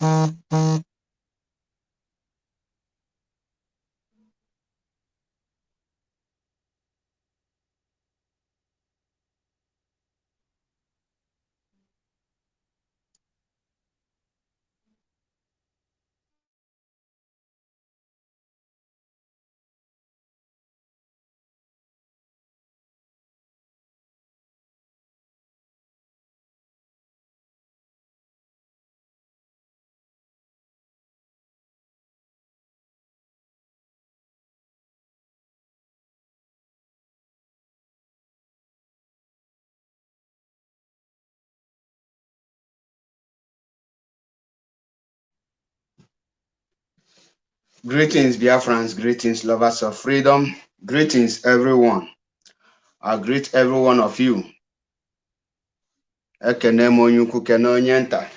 Mm-hmm. Greetings, Biafrans. Greetings, lovers of freedom. Greetings, everyone. I greet every one of you. Ekene m onye ukwu kene onye nta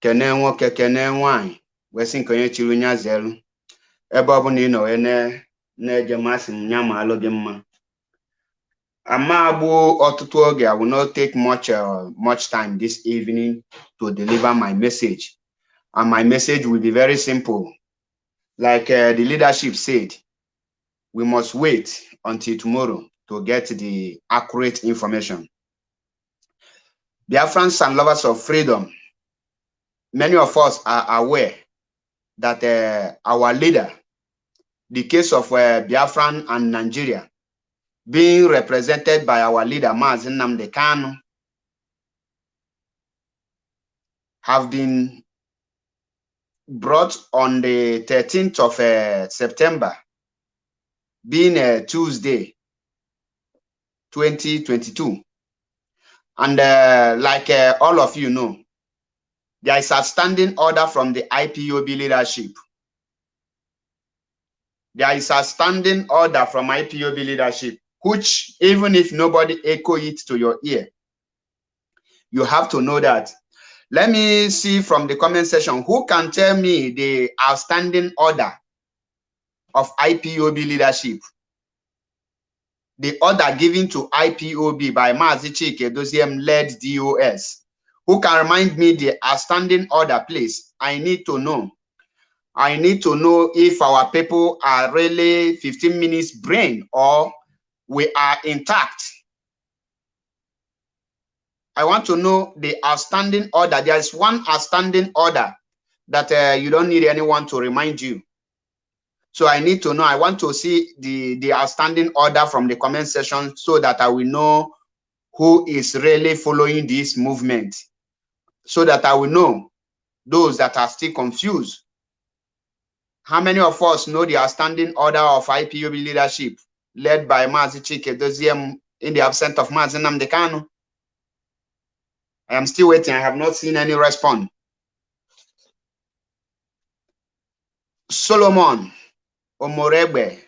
kene nwoke kene nwanyị wee sị nke onye chiri onye alụ gị mma ama agbu ọtụtụ oge I will not take much uh, much time this evening to deliver my message and my message will be very simple like uh, the leadership said, we must wait until tomorrow to get the accurate information. Biafrans and lovers of freedom, many of us are aware that uh, our leader, the case of uh, Biafran and Nigeria, being represented by our leader, Mazi Nnamdi Kanu, have been brought on the 13th of uh, September, being a Tuesday, 2022. And uh, like uh, all of you know, there is a standing order from the IPOB leadership. There is a standing order from IPOB leadership, which even if nobody echo it to your ear, you have to know that let me see from the comment section who can tell me the outstanding order of IPOB leadership. The order given to IPOB by Mazi Chike Doziem led DOS. Who can remind me the outstanding order, please? I need to know. I need to know if our people are really 15 minutes brain or we are intact I want to know the outstanding order. There is one outstanding order that uh, you don't need anyone to remind you. So I need to know, I want to see the, the outstanding order from the comment section so that I will know who is really following this movement. So that I will know those that are still confused. How many of us know the outstanding order of IPOB leadership led by Mazi Chika Edoziem in the absence of Mazi Nnamdi Kanu? I am still waiting. I have not seen any response. Solomon Omorebe,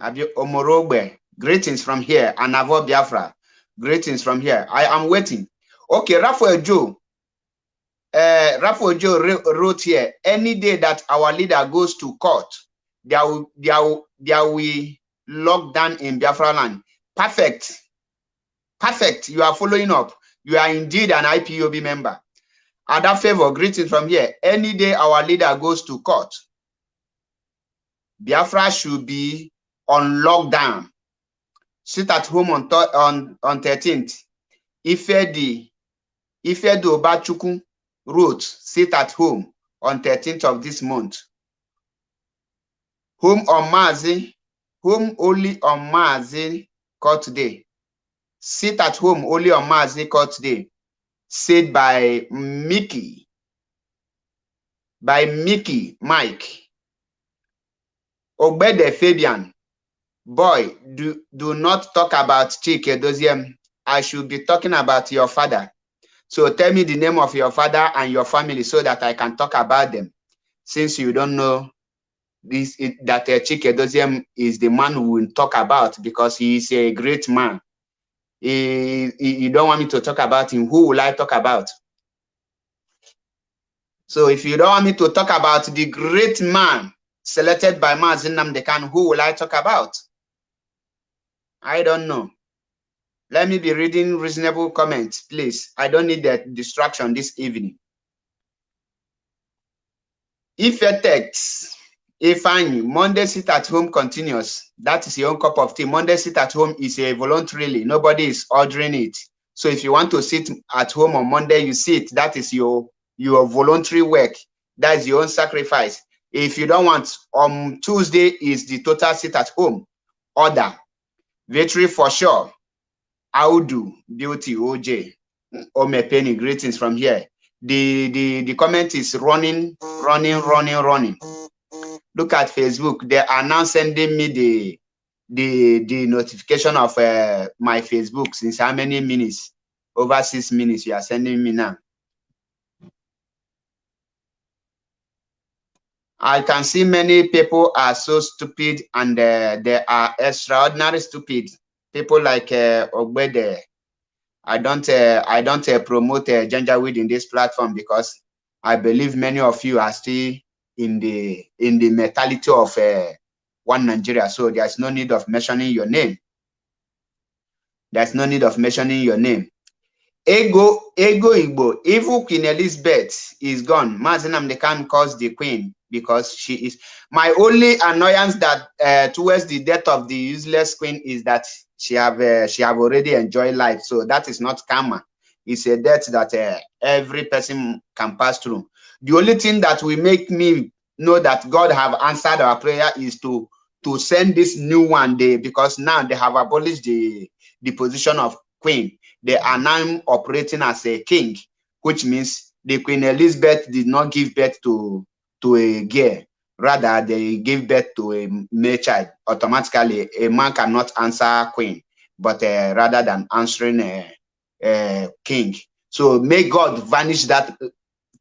Omorogbe, greetings from here. Anavo Biafra, greetings from here. I am waiting. Okay, Raphael Joe. Uh, Raphael Joe wrote here, any day that our leader goes to court, there will, there will, there will lock down in Biafra land. Perfect. Perfect. You are following up. You are indeed an IPOB member. Other favor, greetings from here. Any day our leader goes to court, Biafra should be on lockdown. Sit at home on on on 13th. Ifedi Ifedu Obachukwu wrote, sit at home on 13th of this month. Home on Mazi, home only on Mazi court day. Sit at home only on Mazi court day. Said by Mickey. By Mickey Mike. Obede Fabian. Boy, do, do not talk about Chika Edoziem. I should be talking about your father. So tell me the name of your father and your family so that I can talk about them. Since you don't know this it, that uh, Chika Edoziem is the man we will talk about because he is a great man. You don't want me to talk about him. Who will I talk about? So if you don't want me to talk about the great man selected by Mazi Nnamdi Kanu, who will I talk about? I don't know. Let me be reading reasonable comments, please. I don't need that distraction this evening. Ifetex, Ifeanyi, Monday sit at home continuous. That is your own cup of tea. Monday sit at home is a voluntarily. Nobody is ordering it. So if you want to sit at home on Monday, you sit. That is your your voluntary work. That is your own sacrifice. If you don't want, on Tuesday is the total sit at home order. Victory for sure. Audu, Beauty, OJ, Ome Penny, greetings from here. The, the, the comment is running, running, running, running. Look at Facebook. They are now sending me the the the notification of uh, my Facebook since how many minutes? Over six minutes you are sending me now. I can see many people are so stupid and uh, they are extraordinary stupid. People like uh. I don't uh, I don't uh, promote uh, Janjaweed in this platform because I believe many of you are still in the in the mentality of uh, one Nigeria. So there's no need of mentioning your name. There's no need of mentioning your name. Ego, Ego Igbo, evil Queen Elizabeth is gone. Mazinam they can cause the queen because she is my only annoyance that uh, towards the death of the useless queen is that she have uh, she have already enjoyed life. So that is not karma. It's a death that uh, every person can pass through. The only thing that will make me know that God have answered our prayer is to to send this new one day because now they have abolished the the position of queen. They are now operating as a king, which means the Queen Elizabeth did not give birth to to a girl. Rather, they gave birth to a male child. Automatically, a man cannot answer queen, but uh, rather than answering a, a king. So may God vanish that,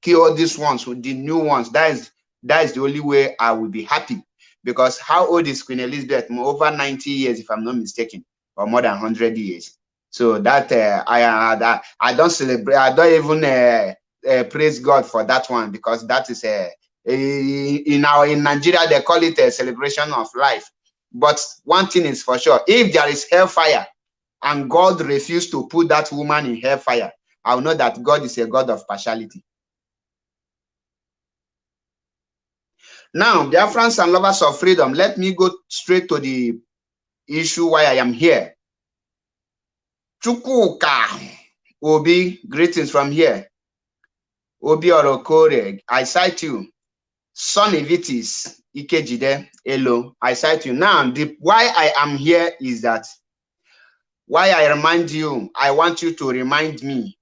kill these ones with the new ones. That is that is the only way I will be happy. Because how old is Queen Elizabeth? Over 90 years, if I'm not mistaken, or more than 100 years. So that uh, I uh, that I don't celebrate. I don't even uh, uh, praise God for that one because that is a, a in our in Nigeria they call it a celebration of life. But one thing is for sure: if there is hellfire and God refused to put that woman in hellfire, I'll know that God is a God of partiality. Now, dear friends and lovers of freedom, let me go straight to the issue why I am here. Chukuka Obi, greetings from here. Obi Orokore, I cite you. Sonny Vitis, Ikejide, hello, I cite you. Now, the why I am here is that why I remind you, I want you to remind me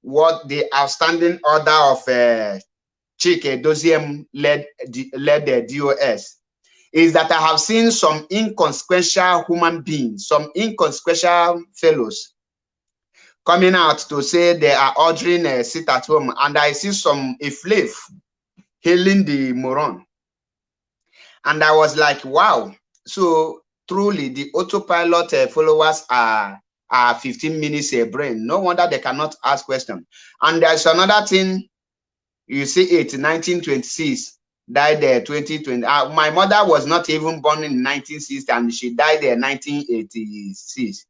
what the outstanding order of uh, Chika Edoziem led, led the DOS is that I have seen some inconsequential human beings, some inconsequential fellows coming out to say they are ordering a sit at home. And I see some a flave hailing the moron. And I was like, wow. So truly the autopilot uh, followers are, are 15 minutes a brain. No wonder they cannot ask questions. And there's another thing, you see it, 1926 died there 2020 uh, my mother was not even born in 1960 and she died there 1986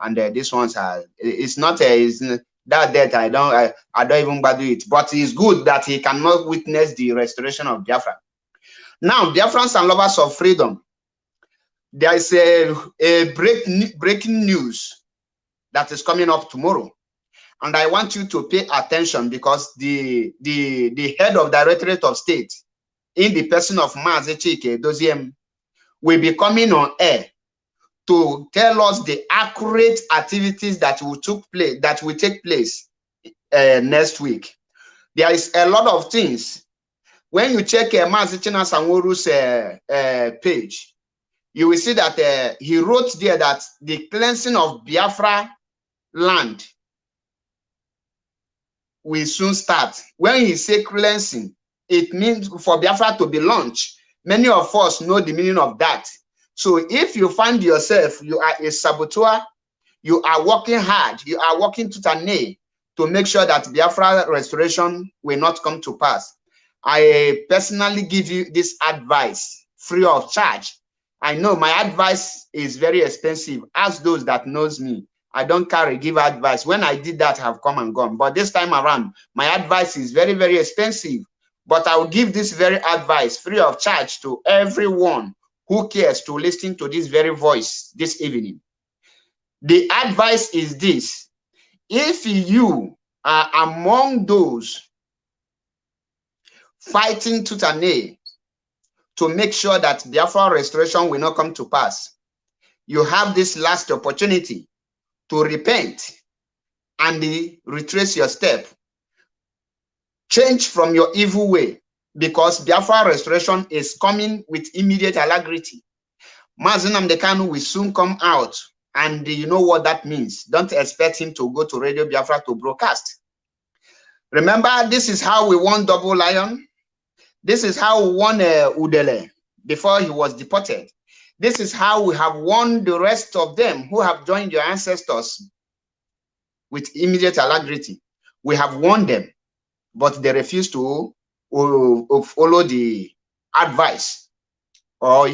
and uh, this one's uh, it's not a it's, that death i don't I, I don't even bother it. But it's good that he cannot witness the restoration of biafra. Now biafrans and lovers of freedom there is a, a break, breaking news that is coming up tomorrow and i want you to pay attention because the the the head of directorate of state in the person of Mazi Chika Edoziem will be coming on air to tell us the accurate activities that will took place that will take place uh, next week. There is a lot of things. When you check uh, Mazi Chinasa Nworu's uh, uh, page, you will see that uh, he wrote there that the cleansing of Biafra land will soon start. When he say cleansing, it means for Biafra to be launched. Many of us know the meaning of that. So if you find yourself, you are a saboteur, you are working hard, you are working to nail to make sure that Biafra restoration will not come to pass. I personally give you this advice free of charge. I know my advice is very expensive. Ask those that knows me. I don't carry give advice. When I did that, I have come and gone. But this time around, my advice is very, very expensive But I will give this very advice free of charge to everyone who cares to listen to this very voice this evening. The advice is this. If you are among those fighting nail to make sure that Biafra restoration will not come to pass, you have this last opportunity to repent and retrace your step. Change from your evil way because Biafra restoration is coming with immediate alacrity. Mazi Nnamdi Kanu will soon come out and you know what that means. Don't expect him to go to Radio Biafra to broadcast. Remember, this is how we won Double Lion. This is how we won uh, Udele before he was deported. This is how we have won the rest of them who have joined your ancestors with immediate alacrity. We have won them, but they refuse to uh, follow the advice or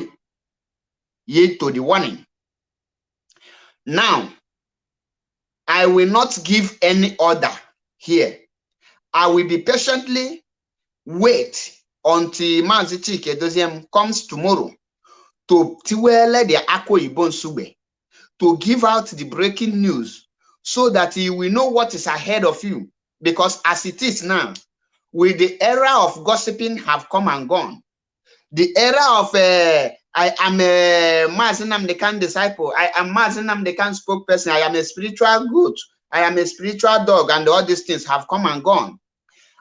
yield to the warning. Now, I will not give any order here. I will be patiently wait until Mazi Chike comes tomorrow to tiwele the Akwa Ibon Sube to give out the breaking news so that you will know what is ahead of you. Because as it is now, with the era of gossiping have come and gone, the era of uh, I am a Mazi Nnamdi Kanu disciple. I am Mazi Nnamdi Kanu spokesperson. I am a spiritual goat. I am a spiritual dog, and all these things have come and gone.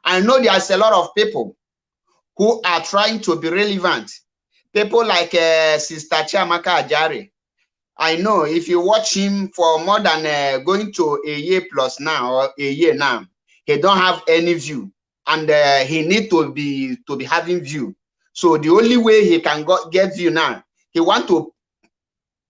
I know there's a lot of people who are trying to be relevant. People like uh, Sister Chiamaka Ajari. I know if you watch him for more than uh, going to a year plus now or a year now, he don't have any view, and uh, he need to be to be having view so the only way he can go, get view now, he want to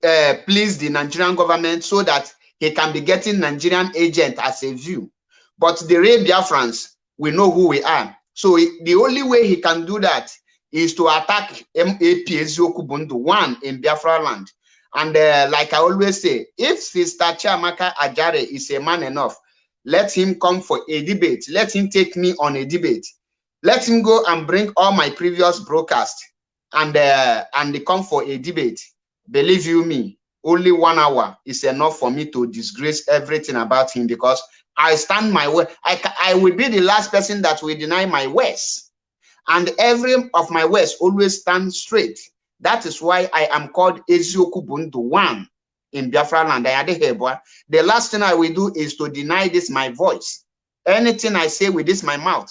uh, please the Nigerian government so that he can be getting Nigerian agent as a view. But the real Biafrans, we know who we are. So the only way he can do that is to attack MAP Eziokubundu, one in Biafra land. And uh, like I always say, if Sister Chiamaka Ajare is a man enough, let him come for a debate. Let him take me on a debate. Let him go and bring all my previous broadcasts and uh, and come for a debate. Believe you me, only one hour is enough for me to disgrace everything about him because I stand my way. I, I will be the last person that will deny my words. And every of my words always stand straight. That is why I am called Ezioku Bundu one in Biafra land. The last thing I will do is to deny this my voice. Anything I say with this my mouth,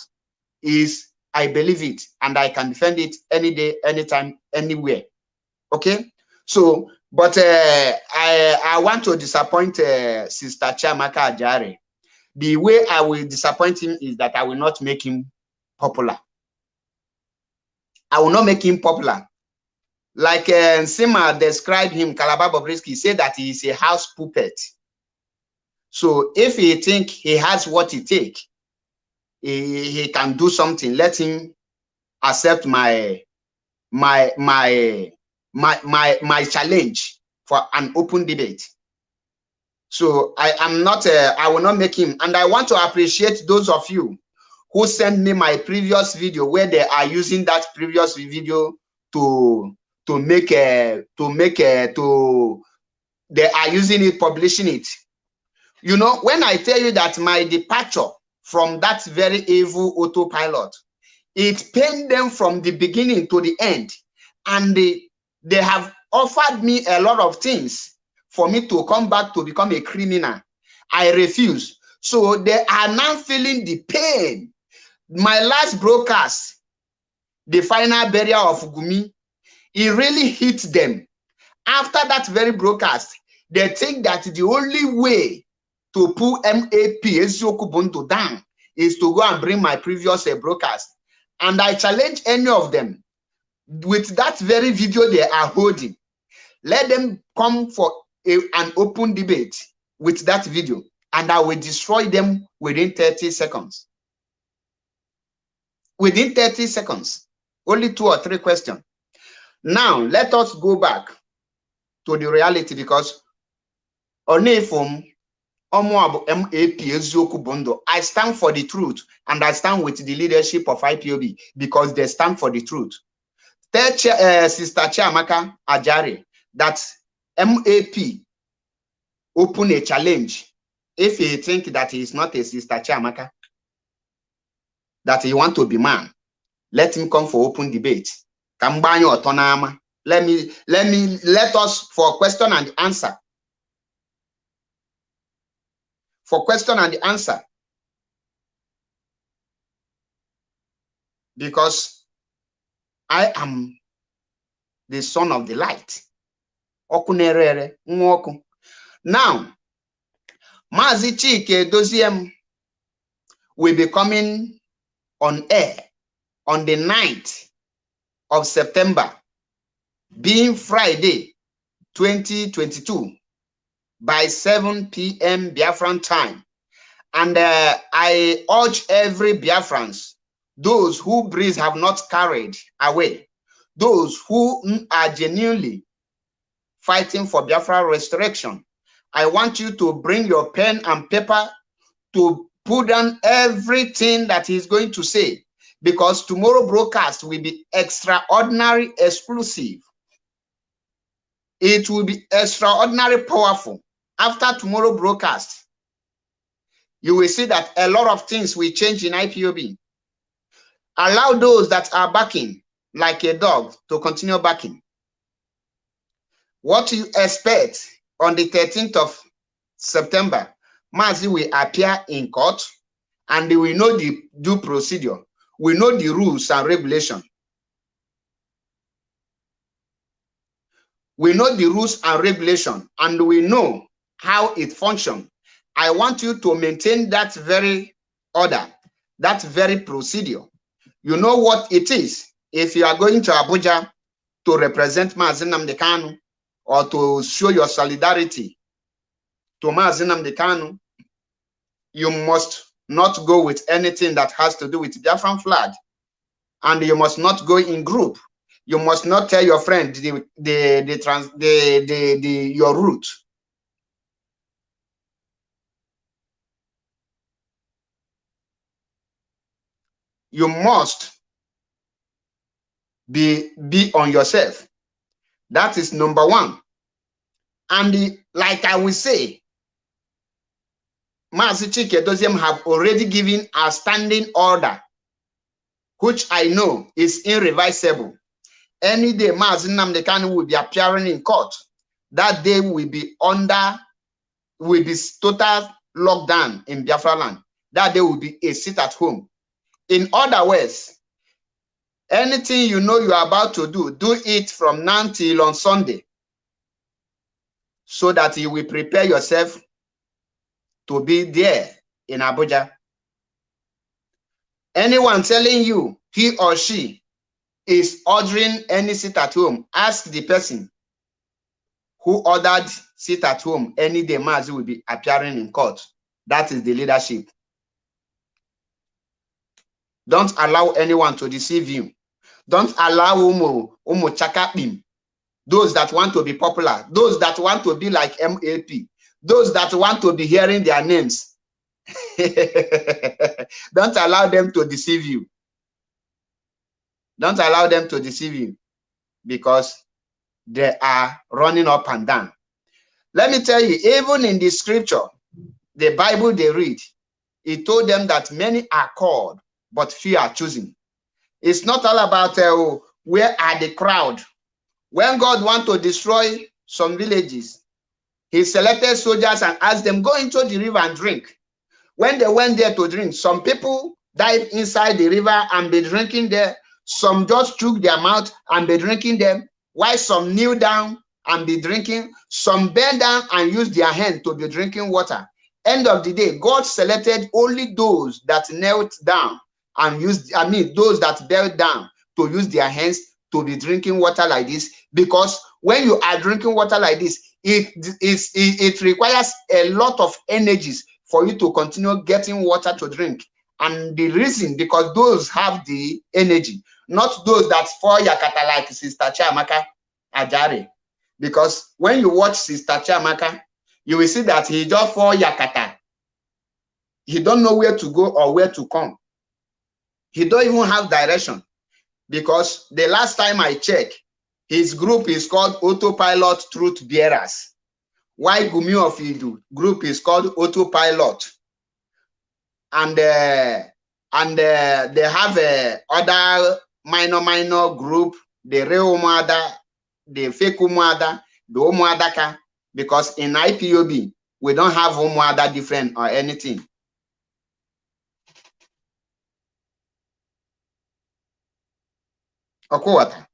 is I believe it and I can defend it any day, anytime, anywhere. Okay. So, but uh, I I want to disappoint uh, Sister Chiamaka Ajare. The way I will disappoint him is that I will not make him popular. I will not make him popular. Like uh, Sima described him, Calabar Bobrisky said that he is a house puppet. So if he think he has what he take, he, he can do something. Let him accept my my my my my my challenge for an open debate. So I am not, uh, I will not make him. And I want to appreciate those of you who sent me my previous video where they are using that previous video to to make a to make a to they are using it publishing it you know when i tell you that my departure from that very evil autopilot. It pained them from the beginning to the end. And they, they have offered me a lot of things for me to come back to become a criminal. I refuse. So they are now feeling the pain. My last broadcast, the final burial of Gumi, it really hit them. After that very broadcast, they think that the only way to pull MAP Ezioku down is to go and bring my previous uh, broadcast. And I challenge any of them with that very video they are holding. Let them come for a, an open debate with that video and I will destroy them within 30 seconds. Within 30 seconds, only two or three questions. Now, let us go back to the reality because Onefum Omo MAP eziokwu bụ I stand for the truth and I stand with the leadership of IPOB because they stand for the truth. Tell uh, Sister Chiamaka Ajari that MAP open a challenge if he think that he is not a Sister Chiamaka, that he want to be man, let him come for open debate. Let me let me let us for question and answer. For question and answer. Because I am the son of the light. Now, Mazi Chike Doziem will be coming on air on the 9th of September, being Friday 2022 by 7 p.m. Biafran time. And uh, I urge every Biafrans, those who breeze have not carried away, those who are genuinely fighting for Biafra restoration, I want you to bring your pen and paper to put down everything that he's going to say because tomorrow broadcast will be extraordinary exclusive. It will be extraordinary powerful. After tomorrow broadcast, you will see that a lot of things will change in IPOB. Allow those that are backing like a dog to continue backing. What do you expect on the 13th of September, Mazi will appear in court and they will know the due procedure. We know the rules and regulation. We know the rules and regulation and we know how it functions. I want you to maintain that very order, that very procedure. You know what it is. If you are going to Abuja to represent Mazi Nnamdi Kanu, or to show your solidarity to Mazi Nnamdi Kanu, you must not go with anything that has to do with Biafran flag. And you must not go in group. You must not tell your friend the the the trans the the, the your route. You must be be on yourself that is number one. And the, like I will say, Mazi Chike have already given a standing order, which I know is irreversible. Any day Mazi Namdekani will be appearing in court, that day will be under, will be total lockdown in Biafra land. That day will be a sit at home. In other words, Anything you know you are about to do, do it from now till on Sunday so that you will prepare yourself to be there in Abuja. Anyone telling you he or she is ordering any sit at home, ask the person who ordered sit at home any day Mazi will be appearing in court. That is the leadership. Don't allow anyone to deceive you. Don't allow umu, umu chakapim, those that want to be popular, those that want to be like MAP, those that want to be hearing their names. Don't allow them to deceive you. Don't allow them to deceive you because they are running up and down. Let me tell you, even in the scripture, the Bible they read, it told them that many are called, but few are chosen. It's not all about uh, where are the crowd. When God want to destroy some villages, he selected soldiers and asked them, go into the river and drink. When they went there to drink, some people dive inside the river and be drinking there. Some just took their mouth and be drinking them, while some kneel down and be drinking. Some bend down and use their hand to be drinking water. End of the day, God selected only those that knelt down and use, I mean, those that bell down to use their hands to be drinking water like this. Because when you are drinking water like this, it, it, it requires a lot of energies for you to continue getting water to drink. And the reason, because those have the energy, not those that fall yakata like Sister Chiamaka Ajare. Because when you watch Sister Chiamaka, you will see that he just fall yakata. He don't know where to go or where to come. He don't even have direction because the last time I checked, his group is called Autopilot Truth Bearers. Why Gumi of Idu group is called Autopilot. And uh, and uh, they have uh, other minor minor group, the real mother, the fake mother, the Umuadaka, because in IPOB, we don't have Umuada different or anything. Okuwata.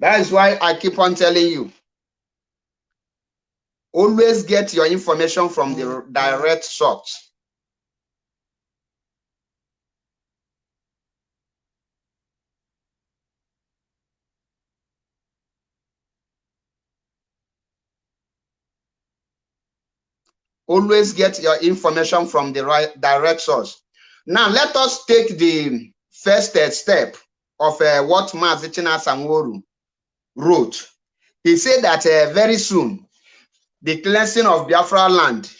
That is why I keep on telling you. Always get your information from the direct source. Always get your information from the right direct source. Now, let us take the first step of uh, what Mazi Chinasa Nworu wrote. He said that uh, very soon, the cleansing of Biafra land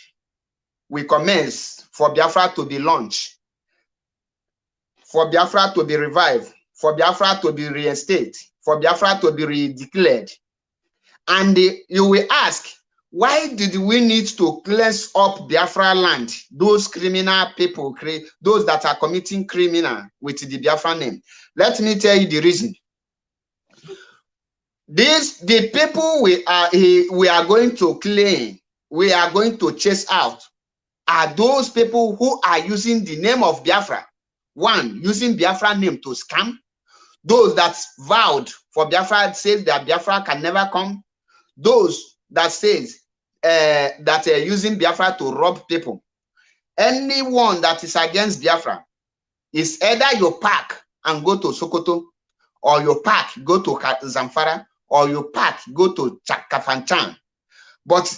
will commence for Biafra to be launched, for Biafra to be revived, for Biafra to be reinstated, for Biafra to be redeclared. And you will ask, why did we need to cleanse up Biafra land? Those criminal people, those that are committing criminal with the Biafra name. Let me tell you the reason. These the people we are we are going to claim, we are going to chase out, are those people who are using the name of Biafra. One, using Biafra name to scam. Those that vowed for Biafra says that Biafra can never come. Those that says uh, that are using Biafra to rob people. Anyone that is against Biafra is either you pack and go to Sokoto, or you pack go to Zamfara, or you pack go to Kafanchan. But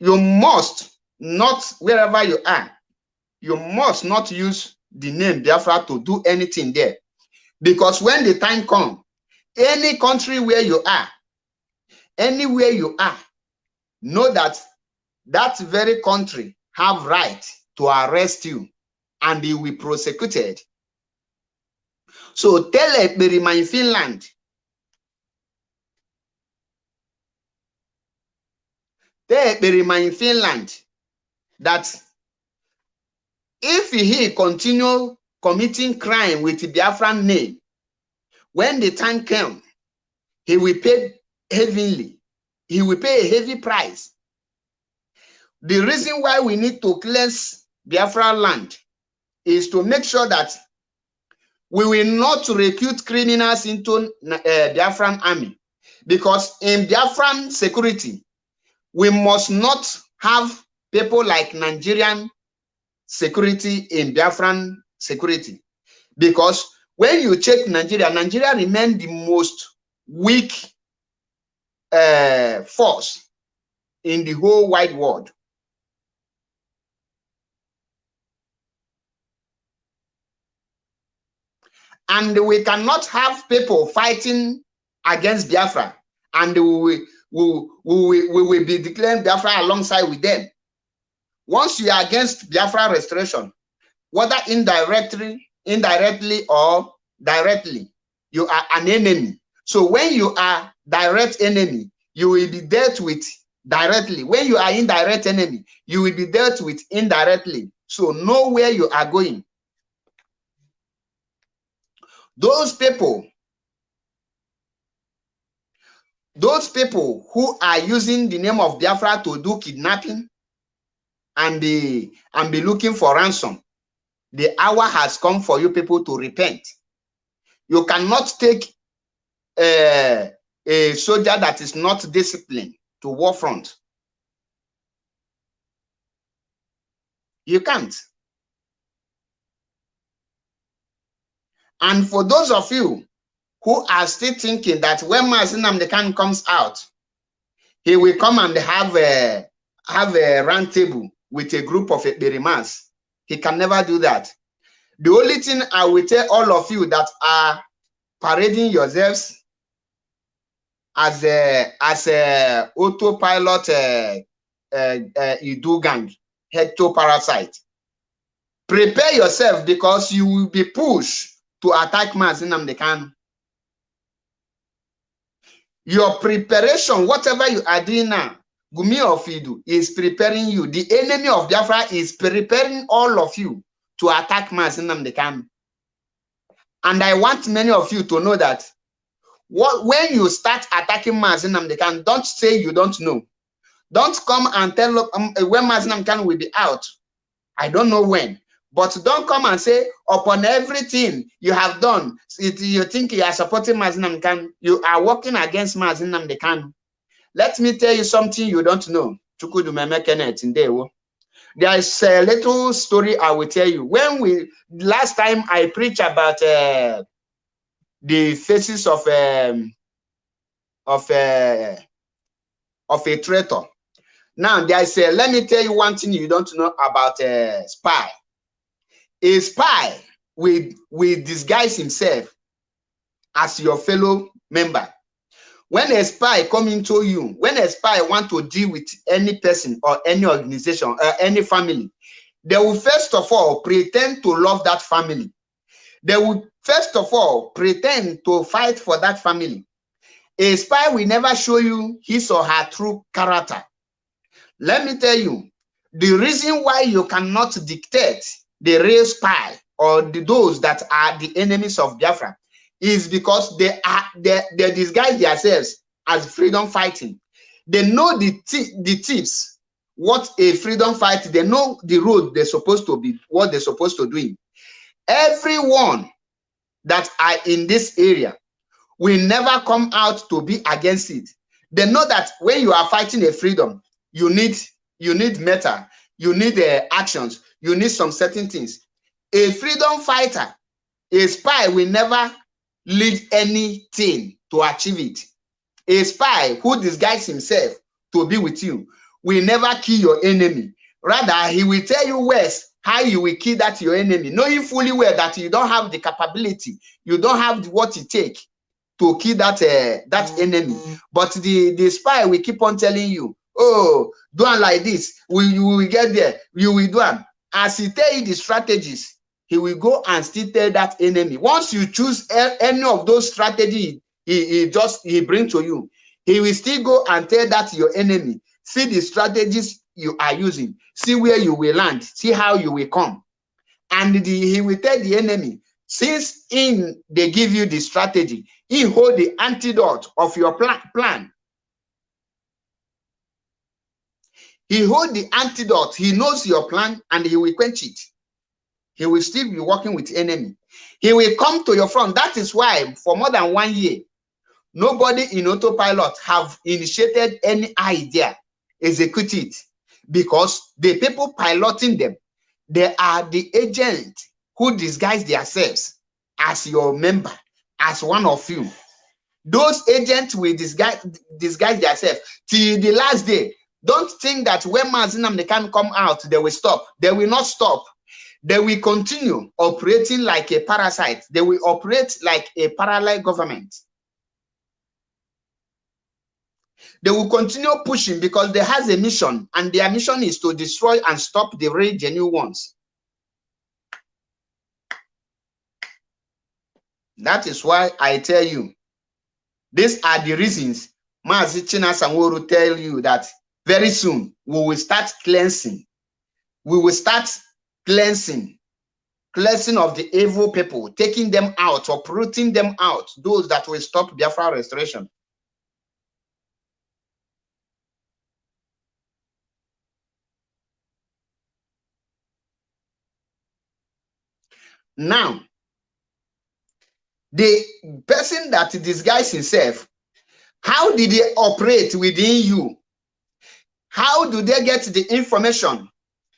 you must not wherever you are, you must not use the name Biafra to do anything there. Because when the time comes, any country where you are, anywhere you are, know that that very country have right to arrest you and you will be prosecuted. So tell Ekperima in Finland, tell Ekperima in Finland that if he continue committing crime with Biafran name, when the time comes, he will pay heavily he will pay a heavy price. The reason why we need to cleanse Biafra land is to make sure that we will not recruit criminals into uh, Biafran army. Because in Biafran security, we must not have people like Nigerian security in Biafran security. Because when you check Nigeria, Nigeria remain the most weak uh, force in the whole wide world. And we cannot have people fighting against Biafra and we will, we, we, will be declaring Biafra alongside with them. Once you are against Biafra restoration, whether indirectly, indirectly or directly, you are an enemy. So when you are direct enemy, you will be dealt with directly. When you are indirect enemy, you will be dealt with indirectly. So know where you are going. Those people, those people who are using the name of Biafra to do kidnapping and, be and be looking for ransom, the hour has come for you people to repent. You cannot take uh, a soldier that is not disciplined to war front. You can't. And for those of you who are still thinking that when Mazi Nnamdi Kanu comes out, he will come and have a have a round table with a group of Ekperimas. He can never do that. The only thing I will tell all of you that are parading yourselves as a as a autopilot uh, uh, uh, gang, head to parasite. Prepare yourself because you will be pushed to attack Mazi Nnamdi Kanu. Your preparation, whatever you are doing now, Gumi of Idu is preparing you. The enemy of Biafra is preparing all of you to attack Mazi Nnamdi Kanu. And I want many of you to know that what, when you start attacking Mazi Nnamdi Kanu, don't say you don't know. Don't come and tell um, when Mazi Nnamdi Kanu will be out. I don't know when. But don't come and say, upon everything you have done, it, you think you are supporting Mazi Nnamdi Kanu, you are working against Mazi Nnamdi Kanu. Let me tell you something you don't know. There is a little story I will tell you. When we last time I preached about uh, the faces of um, of uh, of a traitor. Now there is a, let me tell you one thing you don't know about a spy a spy will, will disguise himself as your fellow member. When a spy come into you, when a spy want to deal with any person or any organization or any family, they will first of all pretend to love that family. They will first of all pretend to fight for that family. A spy will never show you his or her true character. Let me tell you, the reason why you cannot dictate the real spy or the, those that are the enemies of Biafra is because they are they, they disguise themselves as freedom fighting. They know the the tips, what a freedom fight. They know the road they're supposed to be, what they're supposed to do. Everyone that are in this area will never come out to be against it. They know that when you are fighting a freedom, you need you need meta, you need uh, actions, you need some certain things. A freedom fighter, a spy will never lead anything to achieve it. A spy who disguises himself to be with you will never kill your enemy. Rather, he will tell you worse how you will kill that your enemy, knowing fully well that you don't have the capability, you don't have what it takes to kill that uh, that enemy. But the the spy will keep on telling you, "Oh, do it like this. We you will get there. You will do it." As he tell you the strategies he will go and still tell that enemy. Once you choose any of those strategies he, he just he bring to you he will still go and tell that your enemy see the strategies you are using see where you will land see how you will come. And the, he will tell the enemy since in they give you the strategy he hold the antidote of your plan plan He hold the antidote. He knows your plan and he will quench it. He will still be working with enemy. He will come to your front. That is why for more than one year, nobody in autopilot have initiated any idea, execute it, because the people piloting them, they are the agent who disguise themselves as your member, as one of you. Those agents will disguise, disguise themselves till the last day. Don't think that when Mazinam Nnamdi can come out, they will stop. They will not stop. They will continue operating like a parasite. They will operate like a parallel government. They will continue pushing because they has a mission, and their mission is to destroy and stop the real genuine ones. That is why I tell you, these are the reasons Mazi China tell you that very soon we will start cleansing. We will start cleansing. Cleansing of the evil people taking them out uprooting them out those that will stop biafra restoration. Now the person that disguised himself how did he operate within you how do they get the information?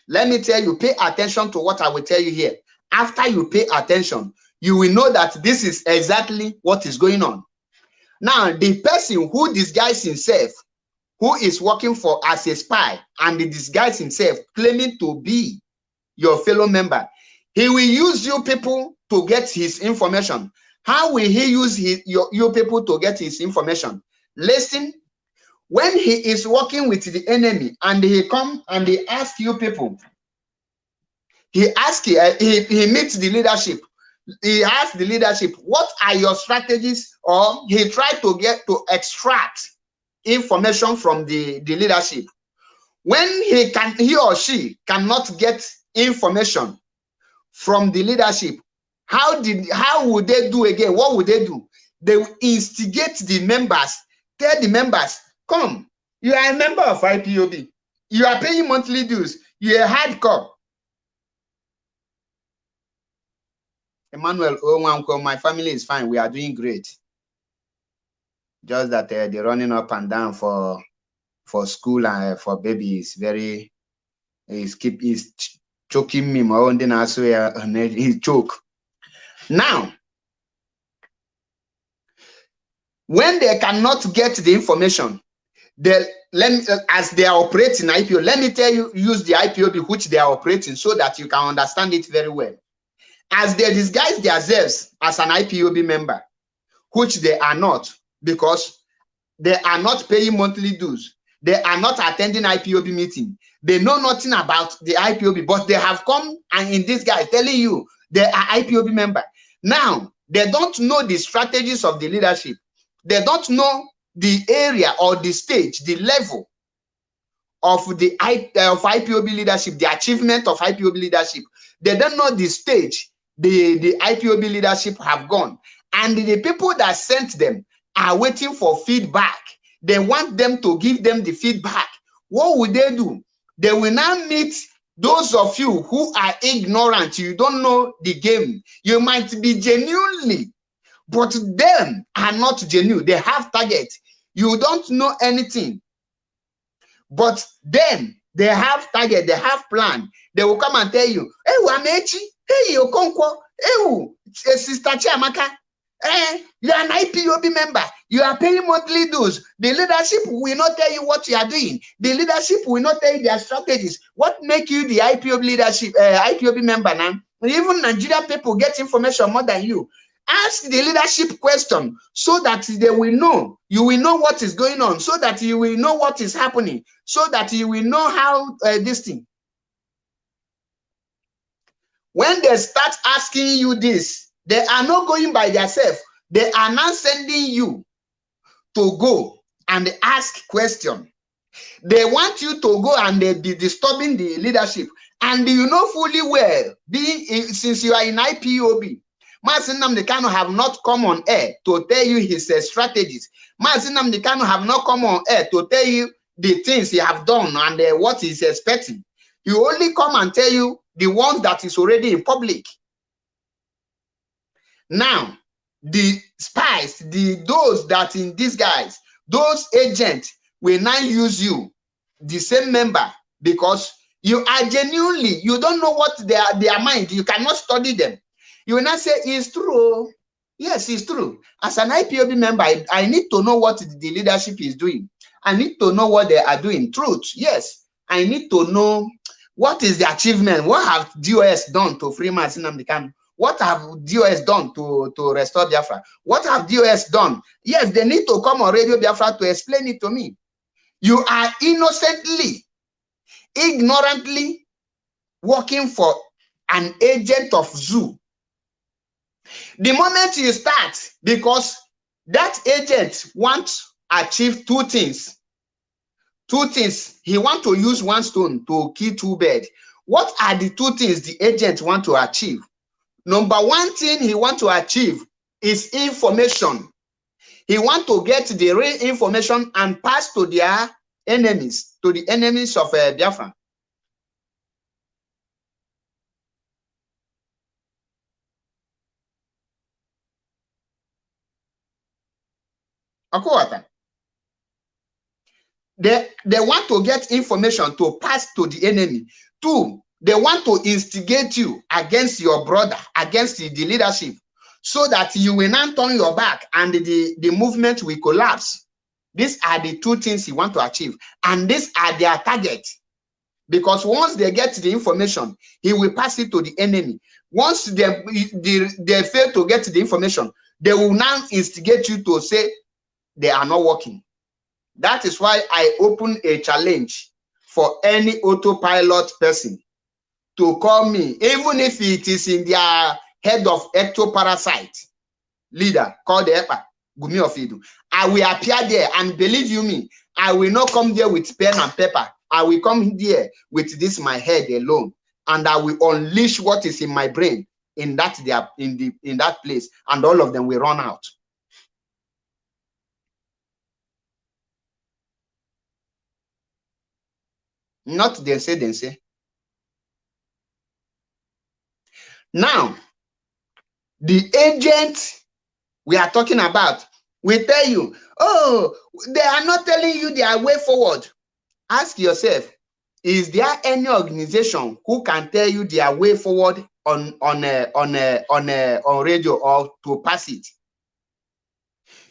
Let me tell you, pay attention to what I will tell you here. After you pay attention, you will know that this is exactly what is going on. Now, the person who disguises himself, who is working for as a spy and the disguise himself, claiming to be your fellow member, He will use you people to get his information. How will he use his, your, you people to get his information? Listen, when he is working with the enemy and he come and he ask you people, he ask uh, he, he meets the leadership. He asks the leadership, what are your strategies? Or he tried to get to extract information from the, the leadership. When he can he or she cannot get information from the leadership, how did how would they do again? What would they do? They instigate the members, tell the members, come, you are a member of IPOB, you are paying monthly dues, you're a hardcore. Emmanuel oh, my family is fine, we are doing great. Just that uh, they're running up and down for for school and uh, for babies very is keep is choking me. My own also uh, he choke. Now, when they cannot get the information, let me, as they are operating IPO, let me tell you, use the IPOB which they are operating so that you can understand it very well. As they disguise themselves as an IPOB member, which they are not, because they are not paying monthly dues, they are not attending IPOB meeting, they know nothing about the IPOB, but they have come and in this guy telling you they are IPOB member. Now, they don't know the strategies of the leadership. They don't know the area or the stage, the level of the of IPOB leadership, the achievement of IPOB leadership. They don't know the stage the, the IPOB leadership have gone. And the people that sent them are waiting for feedback. They want them to give them the feedback. What would they do? They will now meet those of you who are ignorant, you don't know the game. You might be genuinely, but them are not genuine. They have target. You don't know anything. But then they have target, they have plan. They will come and tell you, hey, Wamechi, hey, Okonkwo, hey, Sister Chiamaka, Eh, you are an IPOB member. You are paying monthly dues. The leadership will not tell you what you are doing. The leadership will not tell you their strategies. What make you the IPOB leadership, uh, IPOB member now? Even Nigerian people get information more than you. Ask the leadership question so that they will know. You will know what is going on. So that you will know what is happening. So that you will know how uh, this thing. When they start asking you this, they are not going by themselves. They are now sending you to go and ask question. They want you to go and they be disturbing the leadership. And you know fully well, being since you are in IPOB, Masinam Dekano have not come on air to tell you his uh, strategies. Masinam Dekano have not come on air to tell you the things he have done and uh, what he's expecting. He only come and tell you the ones that is already in public. Now, the spies, the those that in disguise, those agents will now use you, the same member, because you are genuinely, you don't know what their, their mind, you cannot study them. You will not say, it's true. Oh. Yes, it's true. As an IPOB member, I, I need to know what the leadership is doing. I need to know what they are doing. Truth, yes. I need to know what is the achievement. What have DOS done to free Mazi Nnamdi Kanu? What have DOS done to, to restore Biafra? What have DOS done? Yes, they need to come on Radio Biafra to explain it to me. You are innocently, ignorantly working for an agent of zoo. The moment you start, because that agent wants achieve two things. Two things. He want to use one stone to kill two birds. What are the two things the agent want to achieve? Number one thing he want to achieve is information. He want to get the real information and pass to their enemies, to the enemies of uh, Biafra. They, they want to get information to pass to the enemy. Two, they want to instigate you against your brother, against the, the leadership, so that you will not turn your back and the, the movement will collapse. These are the two things you want to achieve. And these are their target. Because once they get the information, he will pass it to the enemy. Once they, they, they fail to get the information, they will now instigate you to say they are not working. That is why I open a challenge for any autopilot person to call me, even if it is in their head of ectoparasite leader called the EPA, Gumi of Idu. I will appear there and believe you me, I will not come there with pen and paper. I will come there with this my head alone and I will unleash what is in my brain in that they in the in that place and all of them will run out. Not they say. Now, the agent we are talking about will tell you, oh, they are not telling you their way forward. Ask yourself, is there any organization who can tell you their way forward on on a, on a, on a, on radio or to pass it?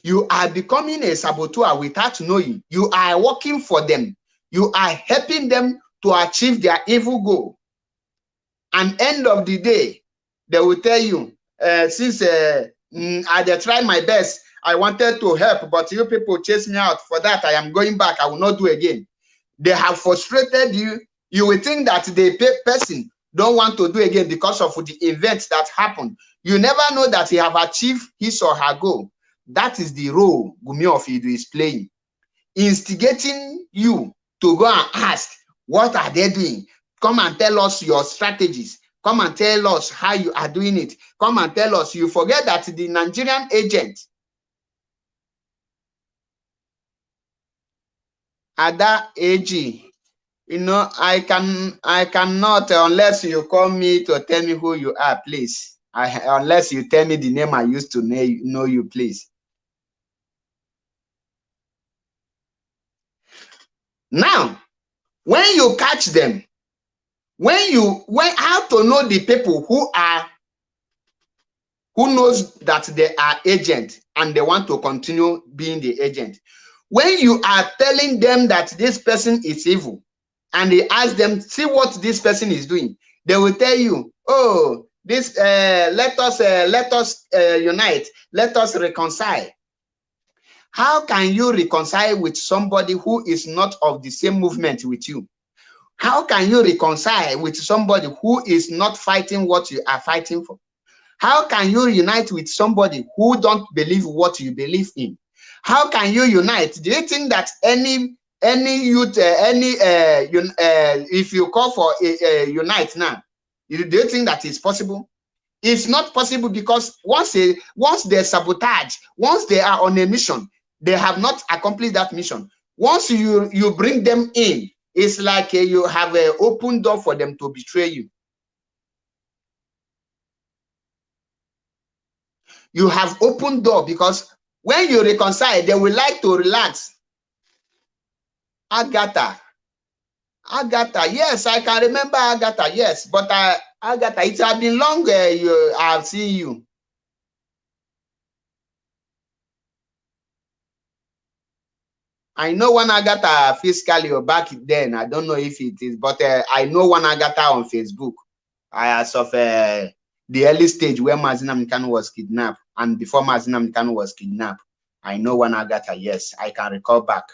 You are becoming a saboteur without knowing. You are working for them. You are helping them to achieve their evil goal. And end of the day, they will tell you, uh, since uh, I tried my best, I wanted to help, but you people chase me out. For that, I am going back. I will not do again. They have frustrated you. You will think that the person don't want to do again because of the events that happened. You never know that he have achieved his or her goal. That is the role Gumi of Idu is playing. Instigating you to go and ask, what are they doing? Come and tell us your strategies. Come and tell us how you are doing it. Come and tell us. You forget that the Nigerian agent, Ada AG, you know, I can, I cannot, unless you call me to tell me who you are, please. I, unless you tell me the name I used to know you, please. Now, when you catch them, when you when how to know the people who are who knows that they are agent and they want to continue being the agent? When you are telling them that this person is evil and they ask them see what this person is doing? They will tell you oh this uh, let us uh, let us uh, unite. Let us reconcile how can you reconcile with somebody who is not of the same movement with you how can you reconcile with somebody who is not fighting what you are fighting for? How can you unite with somebody who don't believe what you believe in? How can you unite? Do you think that any any youth, uh, any uh, un, uh, if you call for a, a unite now, do you think that is possible? It's not possible because once they once they sabotage, once they are on a mission, they have not accomplished that mission. Once you you bring them in, it's like uh, you have an open door for them to betray you. You have open door because when you reconcile, they will like to relax. Agatha. Agatha, yes, I can remember Agatha, yes, but uh, Agatha, it has been long uh, you, I've seen you. I know one Agatha physically or back then. I don't know if it is, but uh, I know one Agatha on Facebook. I as of uh, the early stage where Mazina Mkanu was kidnapped and before Mazi Nnamdi Kanu was kidnapped. I know one Agatha. Yes, I can recall back.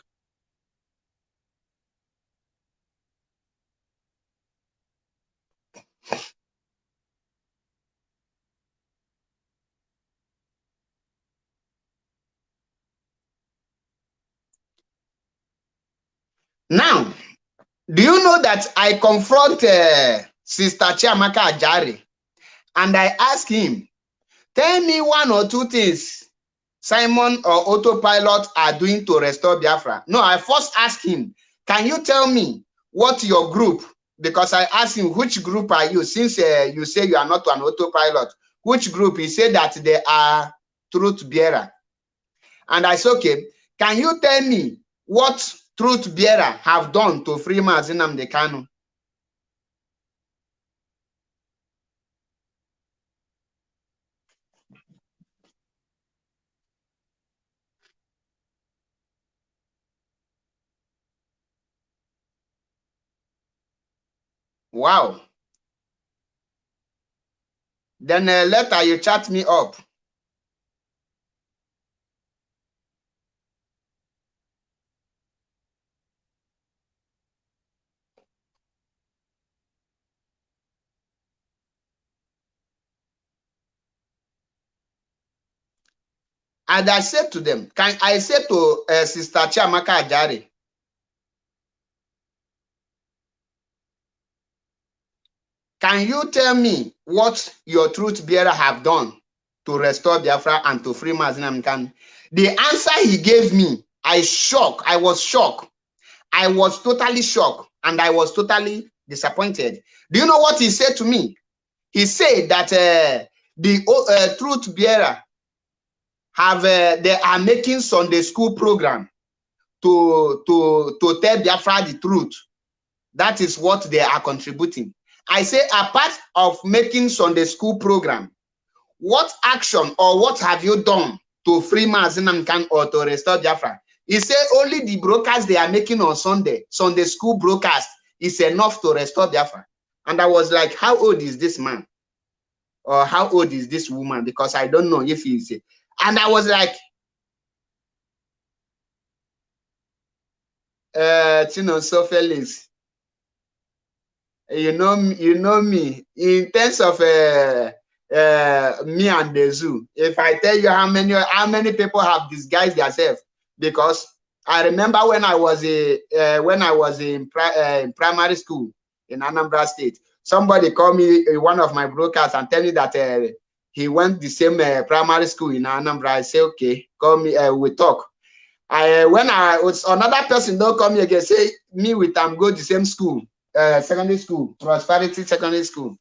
Now, do you know that I confront uh, Sister Chiamaka Ajari and I ask him, tell me one or two things Simon or Autopilot are doing to restore Biafra. No, I first ask him, can you tell me what your group, because I asked him, which group are you? Since uh, you say you are not an autopilot, which group? He said that they are truth bearer. And I said, okay, can you tell me what truth bearer have done to free Mazi Nnamdi Kanu. Wow. Then uh, later you chat me up. And I said to them, can I said to uh, Sister Chiamaka Ajari, can you tell me what your truth bearer have done to restore Biafra and to free Mazi Nnamdi Kanu? The answer he gave me, I shocked. I was shocked. I was totally shocked and I was totally disappointed. Do you know what he said to me? He said that uh, the uh, truth bearer have uh, they are making Sunday school program to to to tell Biafra the truth. That is what they are contributing. I say apart of making Sunday school program, what action or what have you done to free Mazinam or to restore Biafra? He said only the broadcast they are making on Sunday, Sunday school broadcast is enough to restore Biafra. And I was like, how old is this man? Or how old is this woman? Because I don't know if he's and I was like, uh, you know, so Felix, you know, you know me in terms of uh, uh, me and the zoo. If I tell you how many how many people have disguised themselves, because I remember when I was a uh, when I was in, pri uh, in primary school in Anambra State, somebody called me one of my brokers and tell me that he went the same uh, primary school in Anambra. I say, okay, call me, uh, we talk. I uh, when I was another person don't call me again, say me with them go the same school, uh, secondary school, prosperity secondary school.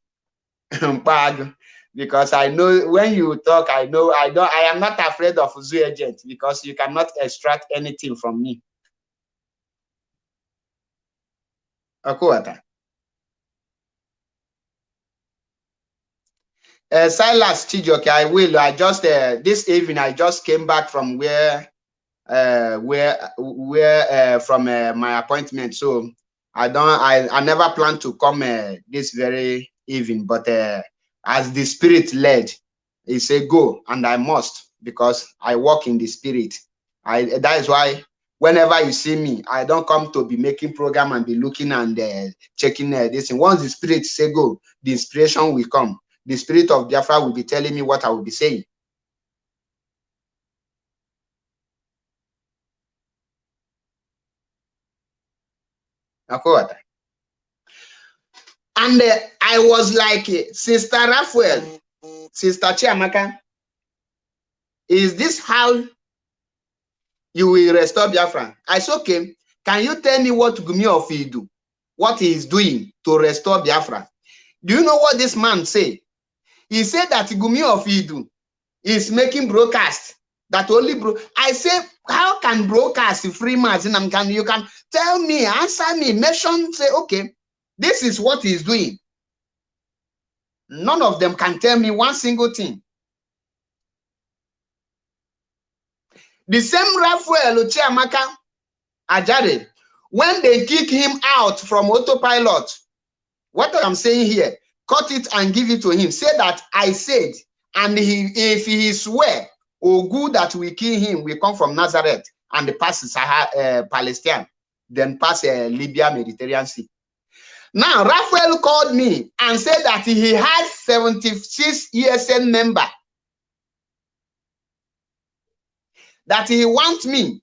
because I know when you talk, I know I don't I am not afraid of zoo agent because you cannot extract anything from me. Akuata. Uh, Silas Chijoke, I will. I just uh, this evening I just came back from where uh where where uh, from uh, my appointment. So I don't I, I never plan to come uh, this very evening, but uh, as the spirit led, he said go and I must because I walk in the spirit. I that is why whenever you see me, I don't come to be making program and be looking and uh, checking uh, this. And once the spirit say go, the inspiration will come the spirit of Biafra will be telling me what I will be saying. And uh, I was like, Sister Raphael, Sister Chiamaka, is this how you will restore Biafra? I said, okay, can you tell me what Gumi of Idu, what he is doing to restore Biafra? Do you know what this man say? He said that Gumi of Idu is making broadcast that only bro. I say, how can broadcast free margin? Can you can tell me, answer me, mention, say, okay, this is what he's doing. None of them can tell me one single thing. The same Raphael Chiamaka Ajare, when they kick him out from autopilot, what I'm saying here, cut it and give it to him. Say that I said, and he if he swear, good that we kill him, we come from Nazareth and pass Sahara, uh, Palestine, then pass uh, Libya, Mediterranean Sea. Now, Raphael called me and said that he had 76 ESN member. That he wants me.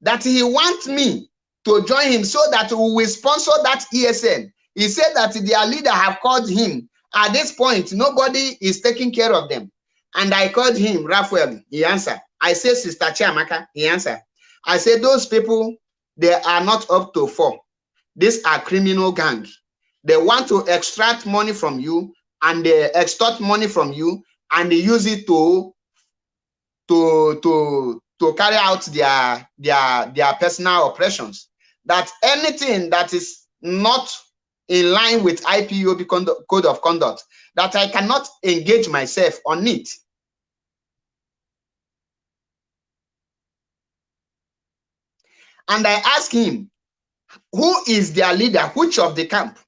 That he wants me to join him so that we will sponsor that ESN. He said that their leader have called him. At this point, nobody is taking care of them. And I called him, Raphael, he answered. I said, Sister Chiamaka, he answered. I said, those people, they are not up to four. These are criminal gangs. They want to extract money from you and they extort money from you and they use it to to to to carry out their their their personal operations that anything that is not in line with IPOB code of conduct, that I cannot engage myself on it. And I asked him, who is their leader? Which of the camp?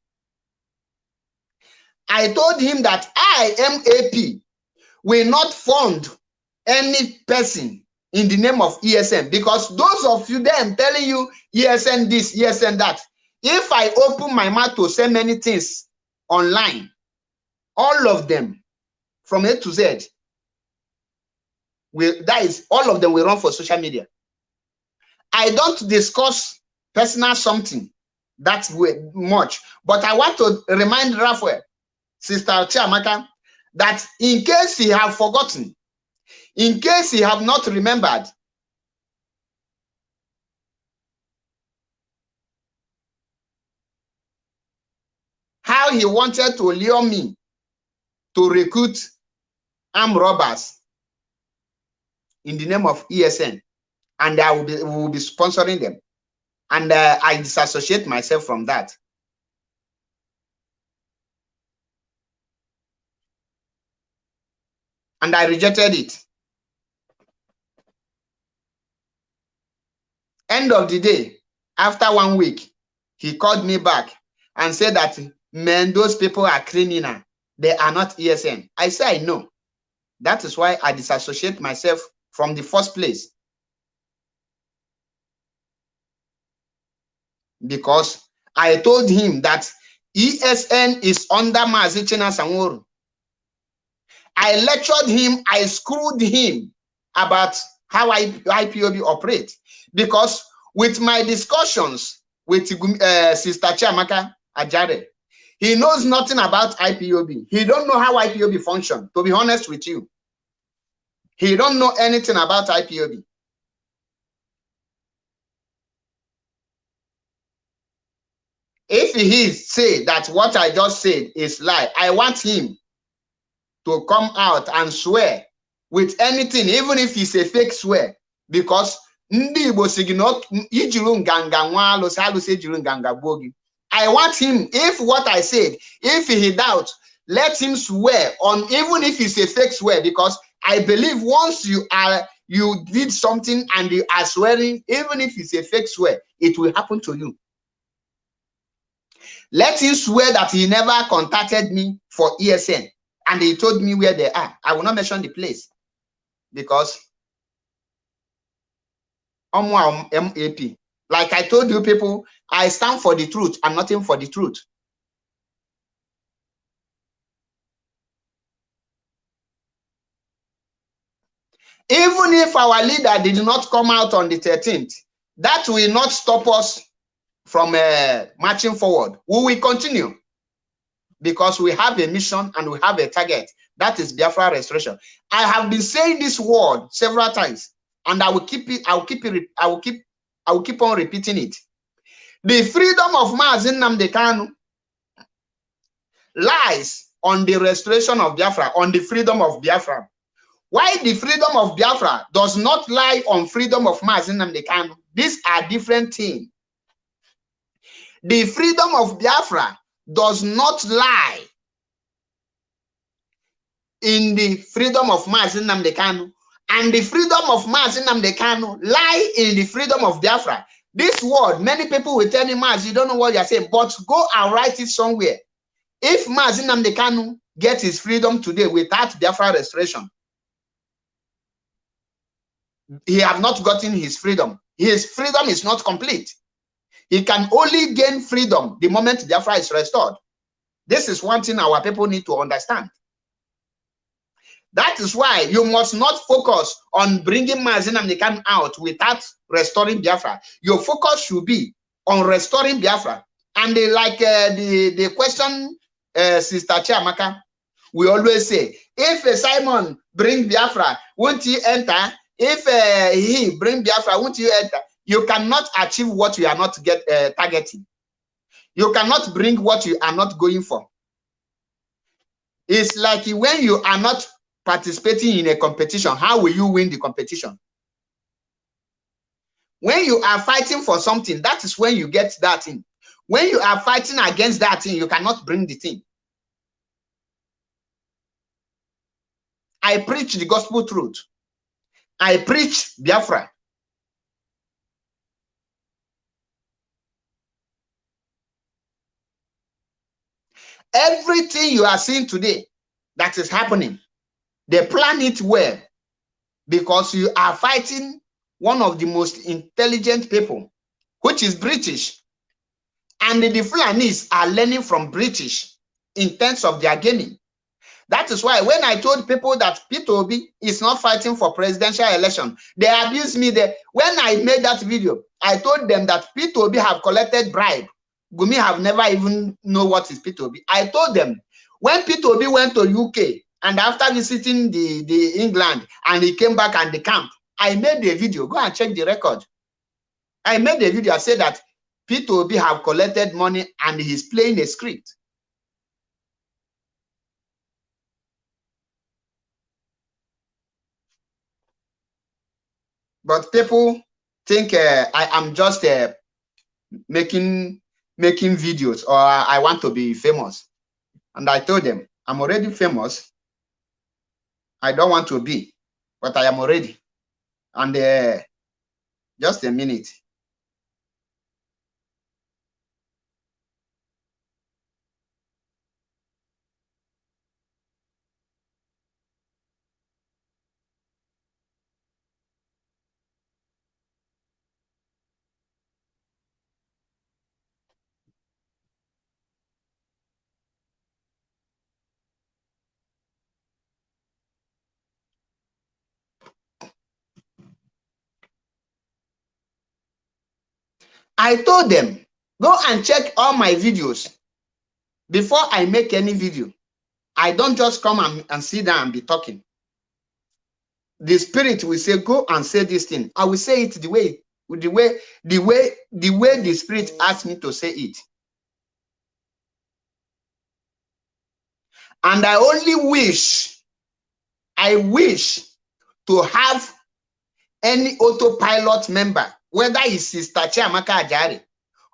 I told him that I, MAP, will not fund any person in the name of ESN because those of you them telling you ESN this, ESN that, if I open my mouth to say many things online, all of them from A to Z, will that is all of them will run for social media. I don't discuss personal something that way much, but I want to remind Raphael, Sister Chiamaka, that in case he have forgotten, in case he have not remembered, how he wanted to lure me to recruit armed robbers in the name of ESN, and I will be, will be sponsoring them. And uh, I disassociate myself from that. And I rejected it. End of the day, after one week, he called me back and said that, man, those people are criminal. They are not ESN. I say, I know. That is why I disassociate myself from the first place. Because I told him that ESN is under Mazi Chinasa Nworu. I lectured him, I screwed him about how IPOB operate. Because with my discussions with uh, Sister Chiamaka Ajare, he knows nothing about IPOB. He don't know how IPOB function, to be honest with you. He don't know anything about IPOB. If he say that what I just said is lie, I want him to come out and swear with anything, even if it's a fake swear, because ndị Igbo si gị na ijiri nganga nwa alụsị alụsị ejiri nganga gbuo gị. I want him if what I said if he doubt let him swear on even if it's a fake swear because I believe once you are you did something and you are swearing even if it's a fake swear it will happen to you. Let him swear that he never contacted me for ESN and he told me where they are. I will not mention the place because MAP. Like I told you people, I stand for the truth and nothing for the truth. Even if our leader did not come out on the 13th, that will not stop us from uh, marching forward. We will continue because we have a mission and we have a target. That is Biafra restoration. I have been saying this word several times and I will keep it, I will keep it, I will keep, I will keep on repeating it. The freedom of Mazi Nnamdi Kanu lies on the restoration of Biafra, on the freedom of Biafra. Why the freedom of Biafra does not lie on freedom of Mazi Nnamdi Kanu? These are different things. The freedom of Biafra does not lie in the freedom of Mazi Nnamdi Kanu and the freedom of Mazi Nnamdi Kanu lie in the freedom of Biafra. This word, many people will tell me, Maz, you don't know what you're saying, but go and write it somewhere. If Mazi Nnamdi Kanu gets his freedom today without Biafra restoration, he have not gotten his freedom. His freedom is not complete. He can only gain freedom the moment Biafra is restored. This is one thing our people need to understand. That is why you must not focus on bringing Mazi Nnamdi Kanu out without restoring Biafra. Your focus should be on restoring Biafra. And like uh, the, the question, uh, Sister Chiamaka, we always say, if uh, Simon bring Biafra, won't he enter? If uh, he bring Biafra, won't you enter? You cannot achieve what you are not get uh, targeting. You cannot bring what you are not going for. It's like when you are not participating in a competition, how will you win the competition? When you are fighting for something, that is when you get that thing. When you are fighting against that thing, you cannot bring the thing. I preach the gospel truth. I preach Biafra. Everything you are seeing today that is happening they plan it well because you are fighting one of the most intelligent people, which is British. And the Fulanis are learning from British in terms of their gaming. That is why when I told people that Peter Obi is not fighting for presidential election, they abused me there. When I made that video, I told them that Peter Obi have collected bribe. Gumi have never even know what is Peter Obi. I told them when Peter Obi went to UK and after visiting the, the England and he came back and the camp, I made a video. Go and check the record. I made a video. I said that Peter Obi have collected money and he's playing a script. But people think uh, I am just uh, making making videos or I want to be famous. And I told them, I'm already famous. I don't want to be, but I am already. And uh, just a minute. I told them, go and check all my videos before I make any video. I don't just come and, and sit down and be talking. The spirit will say, go and say this thing. I will say it the way, the way, the way, the way the spirit asked me to say it. And I only wish, I wish to have any autopilot member whether it's Sister Chiamaka Ajari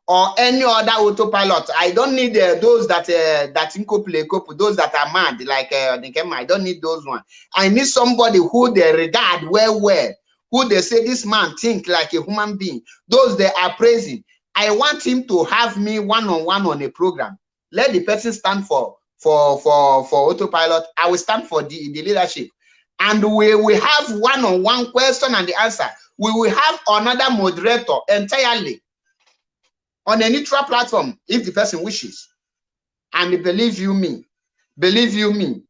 or any other autopilot. I don't need uh, those that uh, that couple, those that are mad like uh, I don't need those one. I need somebody who they regard well, well, who they say this man think like a human being. Those they are praising. I want him to have me one on one on a program. Let the person stand for for for for autopilot. I will stand for the the leadership, and we we have one on one question and the answer we will have another moderator entirely on a neutral platform if the person wishes. And believe you me, believe you me,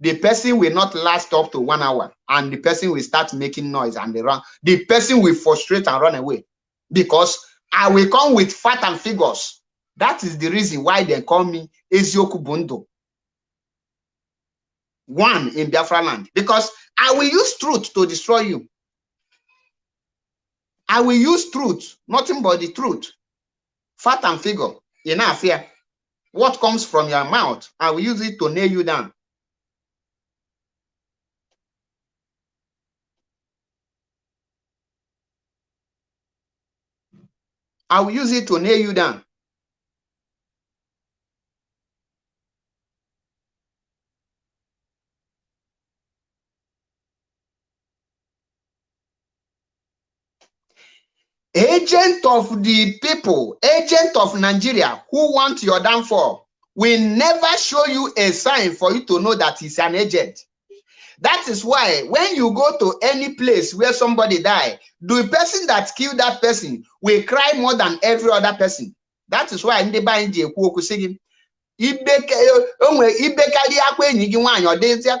the person will not last up to one hour and the person will start making noise and they run. The person will frustrate and run away because I will come with fat and figures. That is the reason why they call me Ezioku Bundo. One in Biafra land because I will use truth to destroy you. I will use truth, nothing but the truth. Fat and figure, enough here. What comes from your mouth, I will use it to nail you down. I will use it to nail you down. Agent of the people, agent of Nigeria who want your downfall will never show you a sign for you to know that he's an agent. That is why when you go to any place where somebody die, the person that killed that person will cry more than every other person. That is why ndị be anyị ji ekwu okwu sị gị ibekarị akwa enyi gị nwaanyị ọ dịzịa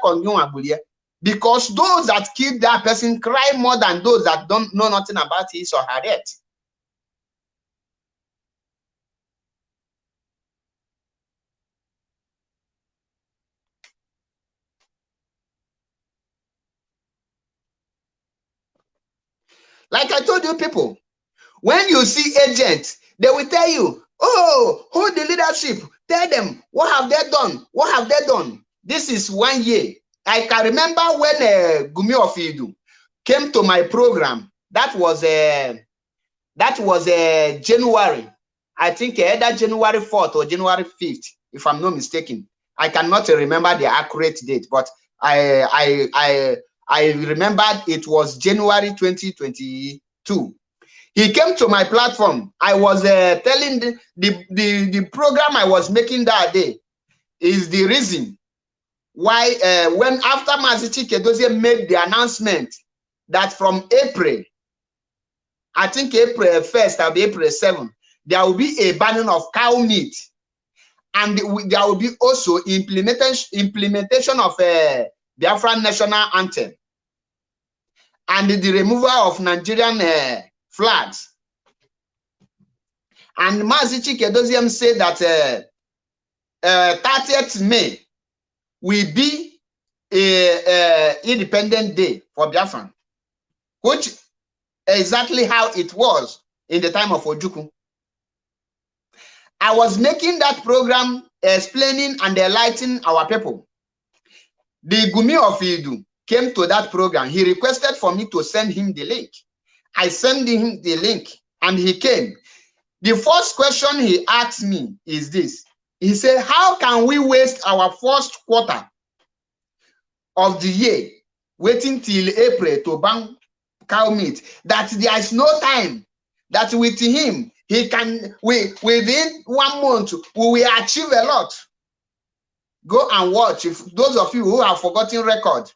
because those that killed that person cry more than those that don't know nothing about his or her death. Like I told you people, when you see agents, they will tell you, oh, hold the leadership. Tell them, what have they done? What have they done? This is one year. I can remember when uh, Gumi of Idu came to my program. That was uh, that was uh, January. I think either January 4th or January 5th, if I'm not mistaken. I cannot remember the accurate date, but I I I I remember it was January 2022. He came to my platform. I was uh, telling the, the, the, the program I was making that day is the reason why uh, when after Mazi Chika Edoziem made the announcement that from April, I think April 1st or April 7th, there will be a banning of cow meat. And there will be also implementation, implementation of uh, Biafran national anthem and the removal of Nigerian uh, flags. And Mazi Chika Edoziem said that uh, uh, 30th May will be a, a independent day for Biafran, which exactly how it was in the time of Ojukwu. I was making that program explaining and enlightening our people. The Gumi of Idu came to that program. He requested for me to send him the link. I sent him the link and he came. The first question he asked me is this. He said, how can we waste our first quarter of the year waiting till April to ban cow meat? That there is no time that with him, he can, we, within one month, we will achieve a lot. Go and watch. If those of you who have forgotten record.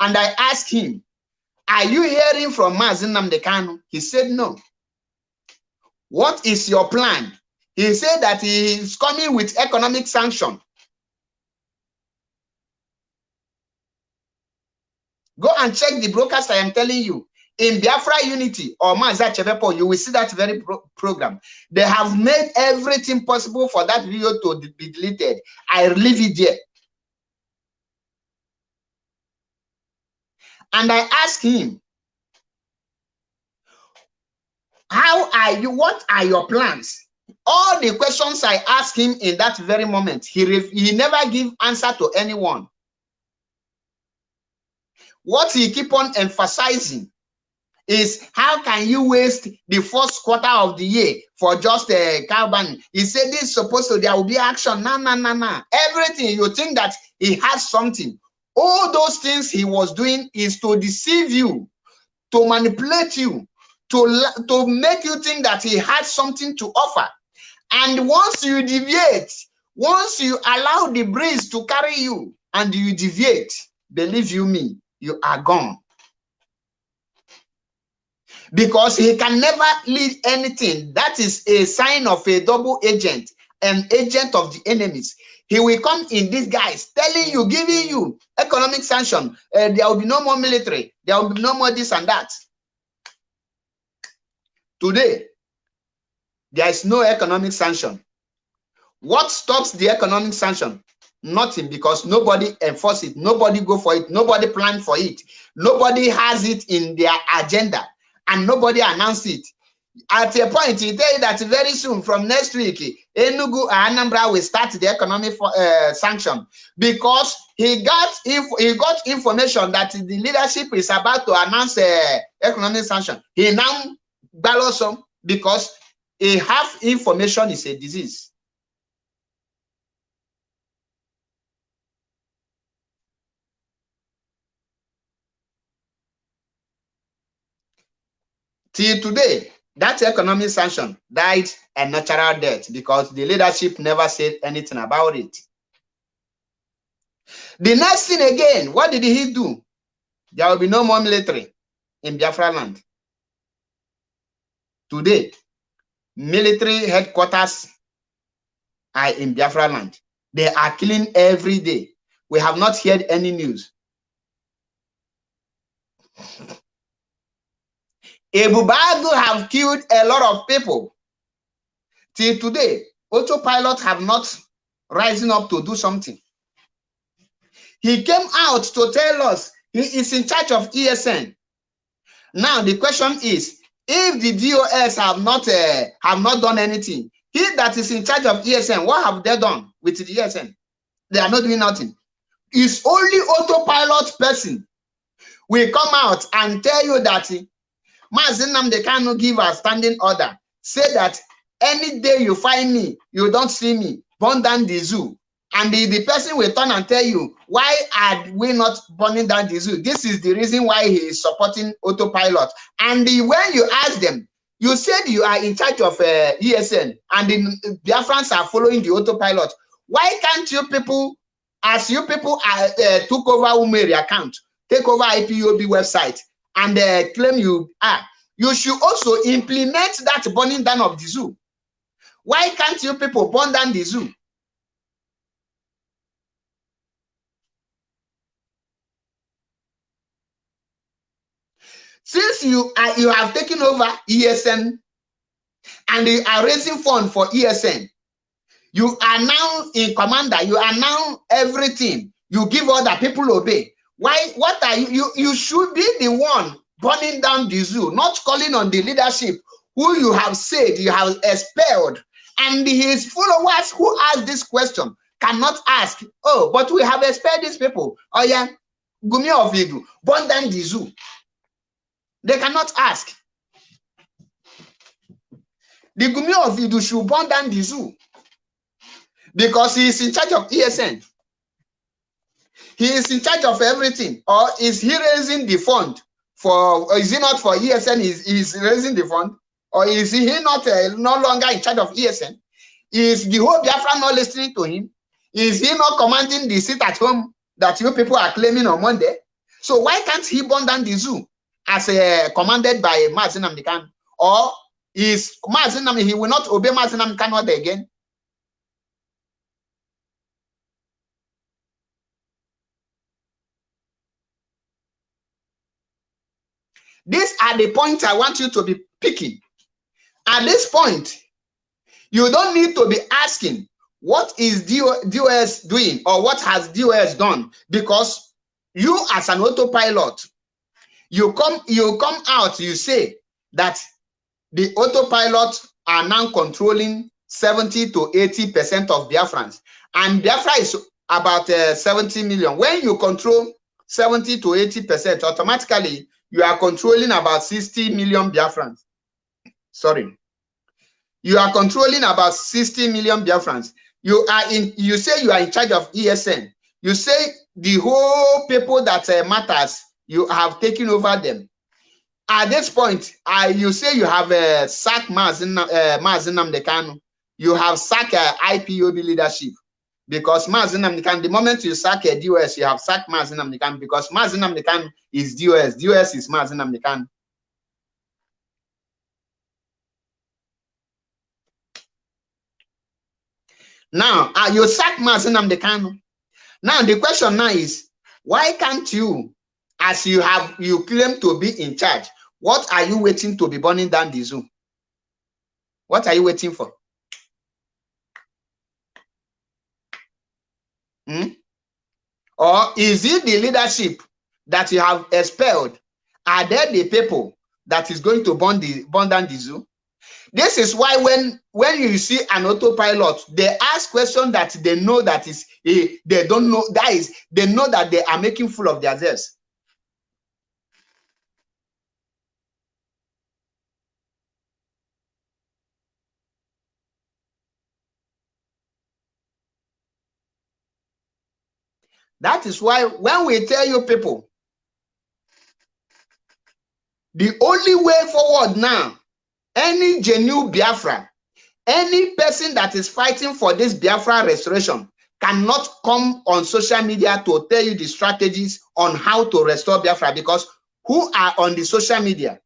And I asked him, are you hearing from Mazi Nnamdi Kanu? He said, no. What is your plan? He said that he is coming with economic sanction. Go and check the broadcast I am telling you. In Biafra Unity or Maza Chevepo, you will see that very pro program. They have made everything possible for that video to be deleted. I leave it there. And I asked him, how are you? What are your plans? All the questions I asked him in that very moment, he, he never give answer to anyone. What he keep on emphasizing is how can you waste the first quarter of the year for just a uh, carbon? He said this is supposed to, there will be action. No, no, no, no. Everything, you think that he has something. All those things he was doing is to deceive you, to manipulate you, to, to make you think that he had something to offer. And once you deviate, once you allow the breeze to carry you and you deviate, believe you me, you are gone. Because he can never lead anything. That is a sign of a double agent, an agent of the enemies. He will come in disguise, telling you, giving you economic sanction. Uh, there will be no more military. There will be no more this and that. Today, there is no economic sanction. What stops the economic sanction? Nothing, because nobody enforce it, nobody go for it, nobody plan for it, nobody has it in their agenda, and nobody announce it. At a point, he tell you that very soon, from next week, Enugu Anambra will start the economic uh, sanction because he got he got information that the leadership is about to announce uh, economic sanction. He now ballots because a half information is a disease. Till today, that economic sanction died a natural death because the leadership never said anything about it. The next thing again, what did he do? There will be no more military in Biafra land. Today, military headquarters are in Biafra land. They are killing every day. We have not heard any news. Ebube Agu have killed a lot of people. Till today, autopilot have not risen up to do something. He came out to tell us he is in charge of ESN. Now the question is, if the DOS have not uh, have not done anything, he that is in charge of ESN, what have they done with the ESN? They are not doing nothing. It's only autopilot person will come out and tell you that Mazinam they cannot give a standing order. Say that any day you find me, you don't see me, burn down the zoo. And the, the person will turn and tell you, why are we not burning down the zoo? This is the reason why he is supporting autopilot. And the, when you ask them, you said you are in charge of uh, ESN and the Biafrans are following the autopilot. Why can't you people, as you people are, uh, took over Umeri account, take over IPOB website and uh, claim you are, you should also implement that burning down of the zoo. Why can't you people burn down the zoo? Since you you have taken over ESN and you are raising fund for ESN, you are now in commander, you are now everything. You give order, people obey. Why? What are you? You, you should be the one burning down the zoo, not calling on the leadership who you have said you have expelled. And his followers who ask this question cannot ask, oh, but we have expelled these people. Oh yeah, Gumi of Idu, burn down the zoo. They cannot ask. The Gumi of Idu should burn down the zoo because he is in charge of ESN. He is in charge of everything. Or is he raising the fund for, is he not for ESN? Is is raising the fund? Or is he not uh, no longer in charge of ESN? Is the whole Biafra not listening to him? Is he not commanding the seat at home that you people are claiming on Monday? So why can't he burn down the zoo? As uh, commanded by Mazi Nnamdi Kanu, or is Mazin he will not obey Mazi Nnamdi Kanu order again? These are the points I want you to be picking. At this point, you don't need to be asking what is DOS doing or what has DOS done because you as an autopilot you come you come out you say that the autopilot are now controlling 70 to 80 percent of biafrans. And biafra is about uh, 70 million. When you control 70 to 80 percent automatically you are controlling about 60 million biafrans. Sorry. You are controlling about 60 million biafrans. You are in you say you are in charge of esn you say the whole people that uh, matters you have taken over them. At this point, uh, you say you have uh, sacked Mazin, uh, Mazi Nnamdi Kanu. You have sacked uh, IPOB leadership because Mazinam the moment you sack a DOS, you have sacked Mazinam because Mazinam is DOS. DOS is Mazinam. Now, uh, you sack Mazinam. Now, the question now is, why can't you as you have you claim to be in charge what are you waiting to be burning down the zoo? What are you waiting for? Hmm? or is it the leadership that you have expelled? Are there the people that is going to burn the burn down the zoo? This is why when when you see an autopilot they ask questions that they know that is eh, they don't know that is they know that they are making full of themselves That is why when we tell you people, the only way forward now, any genuine Biafra, any person that is fighting for this Biafra restoration cannot come on social media to tell you the strategies on how to restore Biafra because who are on the social media?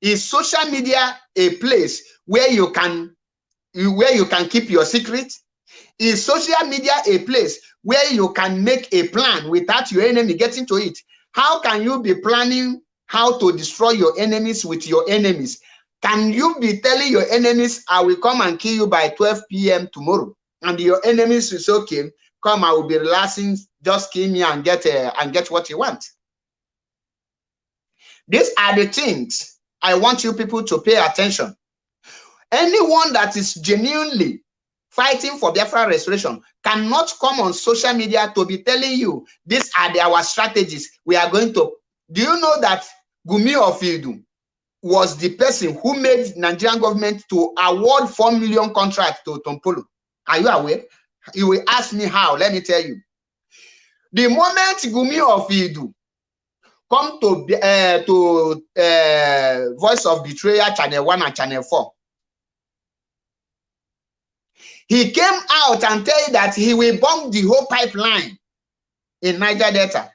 Is social media a place where you can where you can keep your secret? Is social media a place where you can make a plan without your enemy getting to it. How can you be planning how to destroy your enemies with your enemies? Can you be telling your enemies, I will come and kill you by 12 p.m. tomorrow? And your enemies is okay, come, I will be relaxing, just kill me and get uh, and get what you want. These are the things I want you people to pay attention. Anyone that is genuinely fighting for Biafra restoration cannot come on social media to be telling you these are the, our strategies. We are going to. Do you know that Gumi Ofidu was the person who made Nigerian government to award 4 million contract to Tompolo? Are you aware? You will ask me how. Let me tell you. The moment Gumi of Idu come to uh, to uh, Voice of Betrayal Channel 1 and Channel 4, he came out and tell you that he will bomb the whole pipeline in Niger Delta.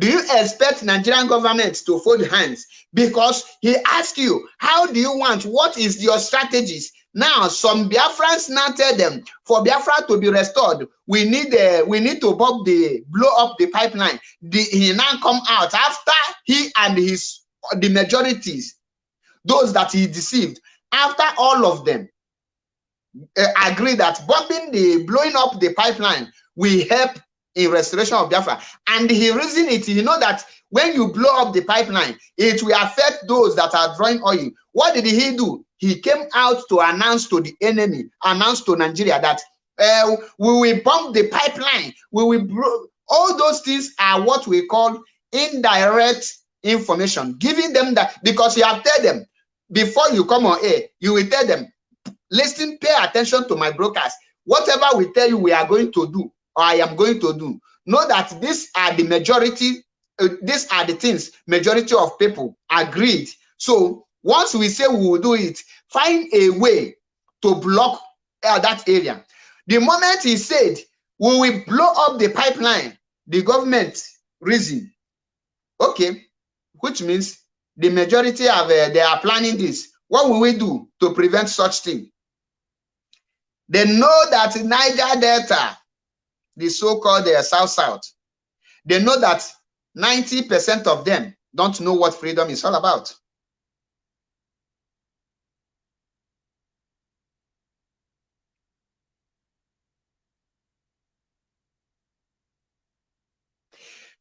Do you expect Nigerian government to fold hands? Because he asked you, how do you want? What is your strategies? Now, some Biafrans now tell them for Biafra to be restored, we need uh, we need to bomb the blow up the pipeline. The, he now come out after he and his the majorities, those that he deceived, after all of them uh, agree that bombing the blowing up the pipeline will help in restoration of Biafra. And he reasoned it, you know that when you blow up the pipeline, it will affect those that are drawing oil. What did he do? He came out to announce to the enemy, announce to Nigeria that uh, we will bomb the pipeline. We will blow. All those things are what we call indirect information, giving them that because you have tell them before you come on air, you will tell them, listen, pay attention to my brokers. Whatever we tell you, we are going to do or I am going to do. Know that these are the majority, uh, these are the things majority of people agreed. So once we say we will do it, find a way to block uh, that area. The moment he said, we will blow up the pipeline, the government reason. Okay, which means the majority of uh, they are planning this. What will we do to prevent such thing? They know that Niger Delta the so-called uh, South South, they know that 90% of them don't know what freedom is all about.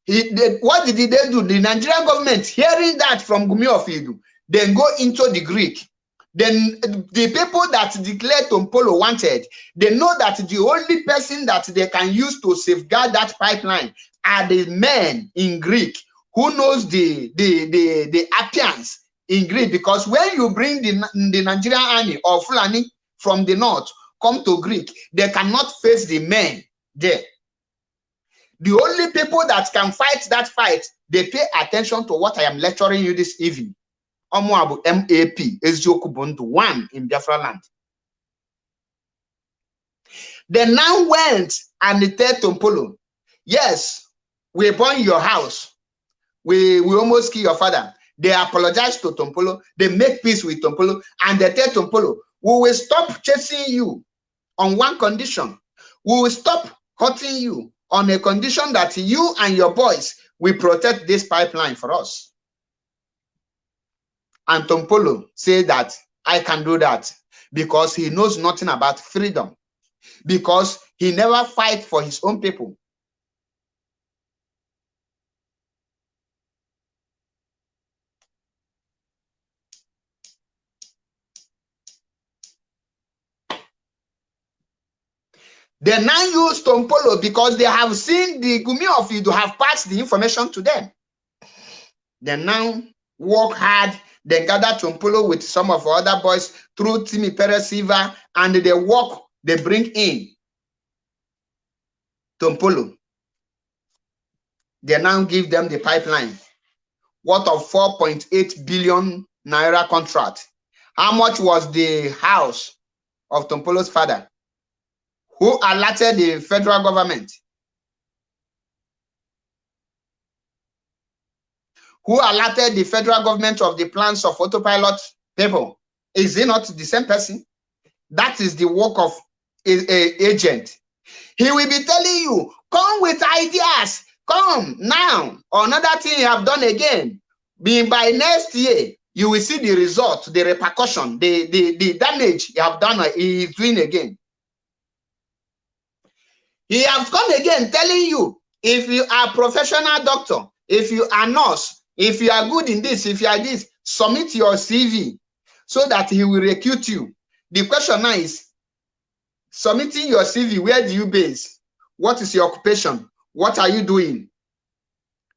He, they, what did they do? The Nigerian government, hearing that from Gumi of Idu, then go into the Greek then the people that declared Tompolo wanted, they know that the only person that they can use to safeguard that pipeline are the men in Greek who knows the the the, the appearance in Greek. Because when you bring the, the Nigerian army or Fulani from the north come to Greek, they cannot face the men there. The only people that can fight that fight, they pay attention to what I am lecturing you this evening ọmụa map eziokwu bụ ndụ one in biafra land. They now went and they tell tompolo yes we burn your house. We we almost kill your father. They apologize to tompolo. They make peace with tompolo. And they tell tompolo we will stop chasing you on one condition. We will stop hurting you on a condition that you and your boys will protect this pipeline for us and Tompolo say that I can do that because he knows nothing about freedom, because he never fight for his own people. They now use Tompolo because they have seen the Gumi of you to have passed the information to them. They now work hard then gather Tompolo with some of other boys through Timipre Sylva, and they walk, they bring in Tompolo. They now give them the pipeline. What of 4.8 billion naira contract? How much was the house of Tompolo's father? Who alerted the federal government? Who alerted the federal government of the plans of autopilot people. Is he not the same person? That is the work of a, a agent. He will be telling you, come with ideas, come now. Another thing you have done again. Being by next year, you will see the result, the repercussion, the, the, the damage you have done, he is doing again. He has come again telling you, if you are a professional doctor, if you are nurse, if you are good in this, if you are this, submit your CV so that he will recruit you. The question now is, submitting your CV, where do you base? What is your occupation? What are you doing?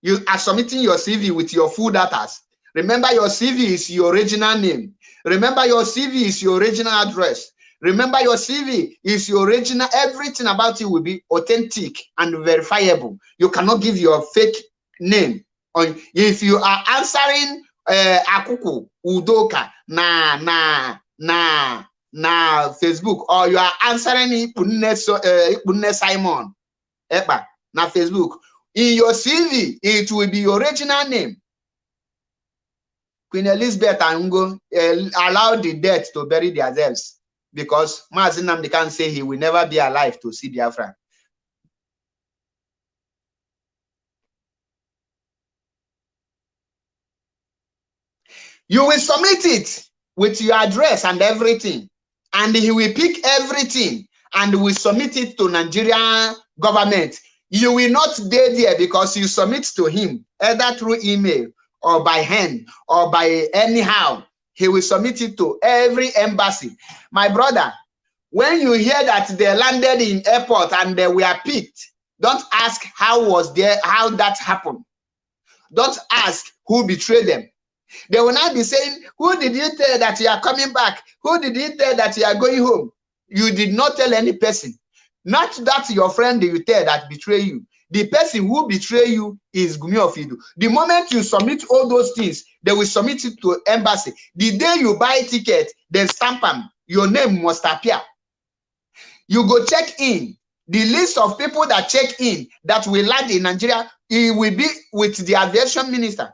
You are submitting your CV with your full data. Remember, your CV is your original name. Remember, your CV is your original address. Remember, your CV is your original. Everything about you will be authentic and verifiable. You cannot give your fake name. If you are answering uh, Akuku Udoka na na na na Facebook or you are answering Ipunne so, uh, Simon Ekpa na Facebook. In your CV, it will be your original name. Queen Elizabeth and Ngo uh, allowed the dead to bury themselves because Mazi Nnamdi Kanu say he will never be alive to see Biafra. You will submit it with your address and everything, and he will pick everything and will submit it to Nigerian government. You will not stay there because you submit to him either through email or by hand or by anyhow he will submit it to every embassy. My brother, when you hear that they landed in airport and they were picked, don't ask how was there, how that happened. Don't ask who betrayed them. They will not be saying, who did you tell that you are coming back? Who did you tell that you are going home? You did not tell any person. Not that your friend you tell that betray you. The person who betray you is Gumi of Idu. The moment you submit all those things, they will submit it to embassy. The day you buy ticket, then stamp them, your name must appear. You go check in. The list of people that check in that will land in Nigeria, it will be with the aviation minister.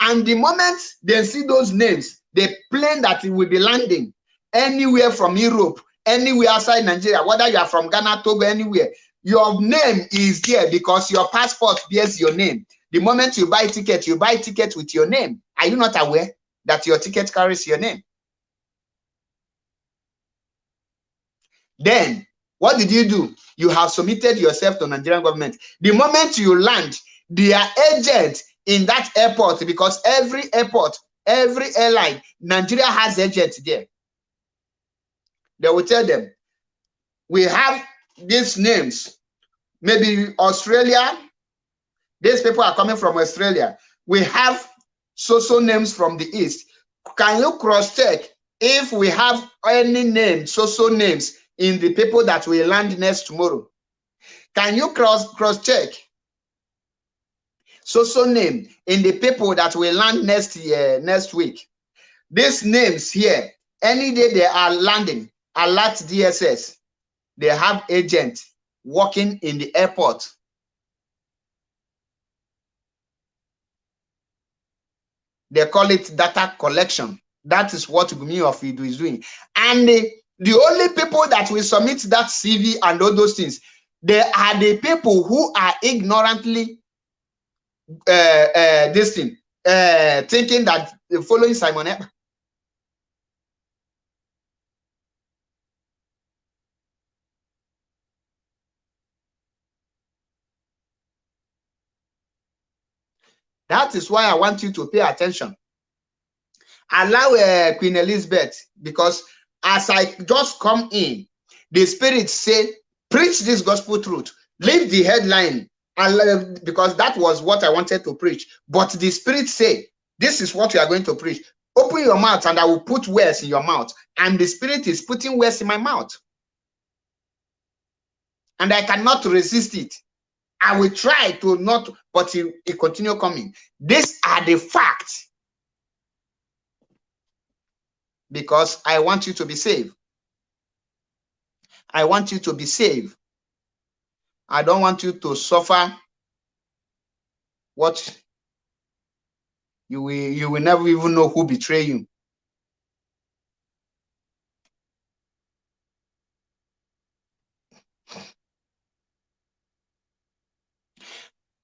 And the moment they see those names, the plane that it will be landing anywhere from Europe, anywhere outside Nigeria, whether you are from Ghana, Togo, anywhere, your name is there because your passport bears your name. The moment you buy ticket, you buy ticket with your name. Are you not aware that your ticket carries your name? Then, what did you do? You have submitted yourself to Nigerian government. The moment you land, their agent in that airport, because every airport Every airline, Nigeria has agents there. They will tell them, we have these names. Maybe Australia, these people are coming from Australia. We have social names from the East. Can you cross-check if we have any names, social names in the people that will land next tomorrow? Can you cross cross-check social name in the people that will land next year, next week. These names here, any day they are landing, alert DSS, they have agents working in the airport. They call it data collection. That is what Gumi of Idu is doing. And the, the only people that will submit that CV and all those things, they are the people who are ignorantly uh, uh, this thing, uh, thinking that following Simon Ekpa. That is why I want you to pay attention. Allow uh, Queen Elizabeth, because as I just come in, the Spirit say, preach this gospel truth. Leave the headline and uh, because that was what I wanted to preach. But the Spirit said, This is what you are going to preach. Open your mouth, and I will put words in your mouth. And the Spirit is putting words in my mouth. And I cannot resist it. I will try to not, but it, it continue coming. These are the facts. Because I want you to be saved. I want you to be saved. I don't want you to suffer what you will you will never even know who betray you.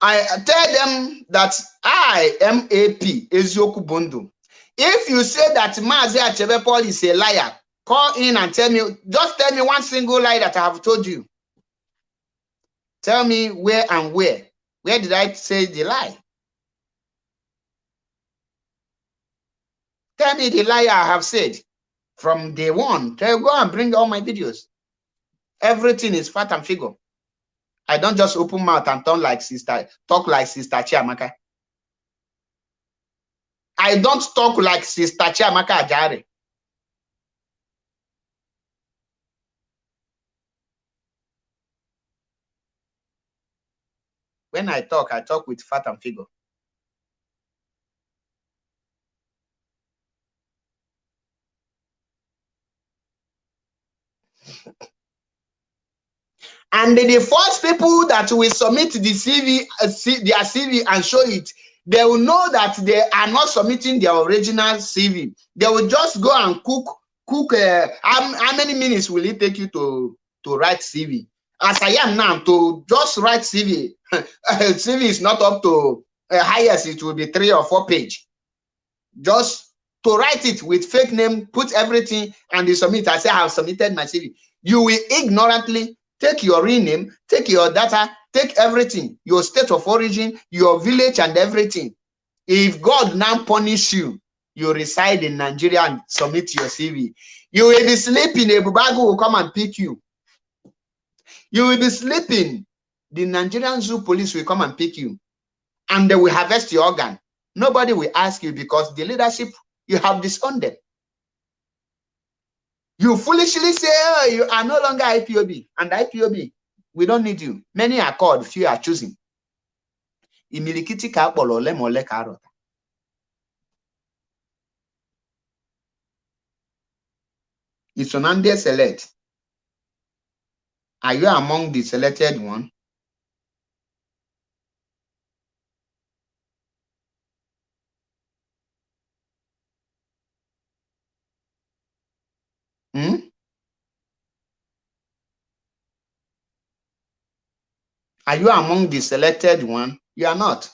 I tell them that I am AP Ezioku Bondo. If you say that Mazi Achebe Paul is a liar, call in and tell me, just tell me one single lie that I have told you. Tell me where and where. Where did I say the lie? Tell me the lie I have said from day one. Tell go and bring all my videos. Everything is fat and figure. I don't just open mouth and talk like sister, talk like sister Chiamaka. I don't talk like sister Chiamaka Ajare. When I talk, I talk with fat and figure. And the first people that will submit the CV, uh, their CV and show it, they will know that they are not submitting their original CV. They will just go and cook, cook. Uh, how, how many minutes will it take you to, to write CV? As I am now, to just write CV, CV is not up to uh, highest, it will be three or four page. Just to write it with fake name, put everything, and you submit. I say I have submitted my CV. You will ignorantly take your real name, take your data, take everything, your state of origin, your village, and everything. If God now punish you, you reside in Nigeria and submit your CV. You will be sleeping, a bubago will come and pick you. You will be sleeping, the Nigerian zoo police will come and pick you, and they will harvest your organ. Nobody will ask you because the leadership, you have disowned them. You foolishly say, oh, you are no longer IPOB. And IPOB, we don't need you. Many are called, few are choosing. Imilikiti ka akpọrọ ole ma. Are you among the selected one? Hmm? Are you among the selected one? You are not.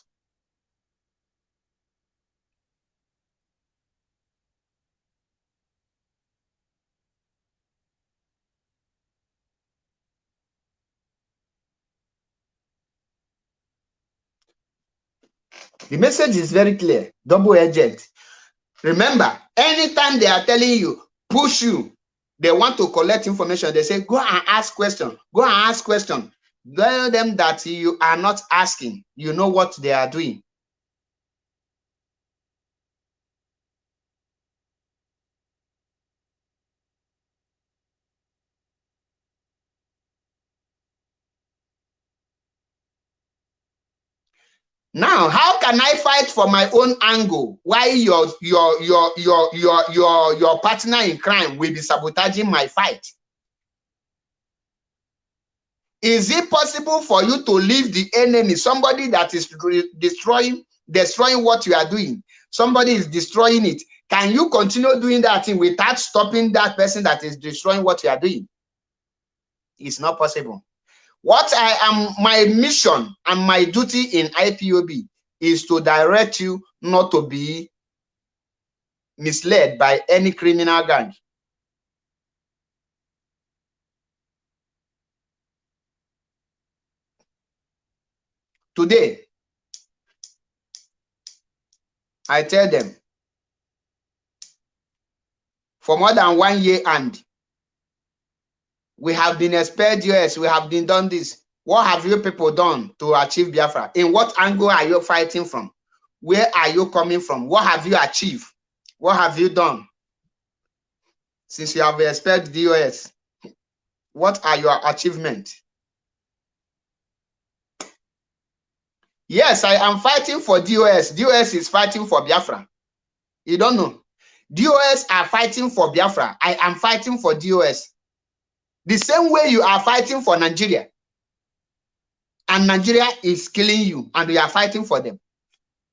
The message is very clear, double agent. Remember, anytime they are telling you, push you, they want to collect information. They say, go and ask question, go and ask question. Tell them that you are not asking. You know what they are doing. Now, how can I fight for my own angle while your your your your your your your partner in crime will be sabotaging my fight? Is it possible for you to leave the enemy, somebody that is destroying destroying what you are doing? Somebody is destroying it. Can you continue doing that thing without stopping that person that is destroying what you are doing? It's not possible. What I am, my mission and my duty in IPOB is to direct you not to be misled by any criminal gang. Today, I tell them, for more than one year and we have been expelled US, we have been done this. What have you people done to achieve Biafra? In what angle are you fighting from? Where are you coming from? What have you achieved? What have you done? Since you have expelled the US, what are your achievements? Yes, I am fighting for DOS. DOS is fighting for Biafra. You don't know. DOS are fighting for Biafra. I am fighting for DOS. The same way you are fighting for Nigeria. And Nigeria is killing you and you are fighting for them.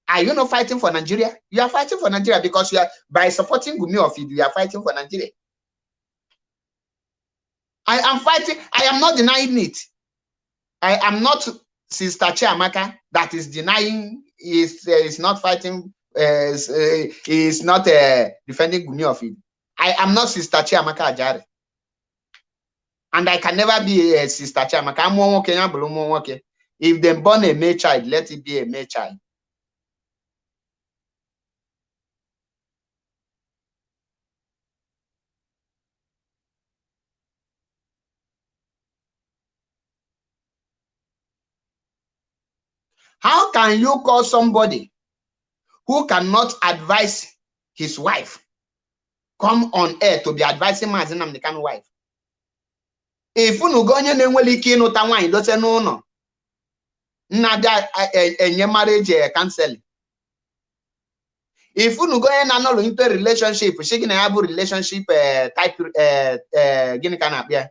Are you not fighting for Nigeria? You are fighting for Nigeria because you are by supporting Gumi of Idu, you are fighting for Nigeria. I am fighting, I am not denying it. I am not Sister Chiamaka that is denying is uh, is not fighting uh, is, uh, is not uh, defending Gumi of Idu. I am not Sister Chiamaka Ajare. And I can never be a sister Chiamaka. I'm one okay. If they born a male child, let it be a male child. How can you call somebody who cannot advise his wife come on air to be advising Maazị Nnamdi Kanu wife? Ifunugo onye na-enwere ike ịnụta nwaanyị dote n'ụlọ nna-abịa enye marriage counseling. Ifunugo onye na-anọlụ into relationship si gị na ya bụ relationship type gịnị ka na-akpịa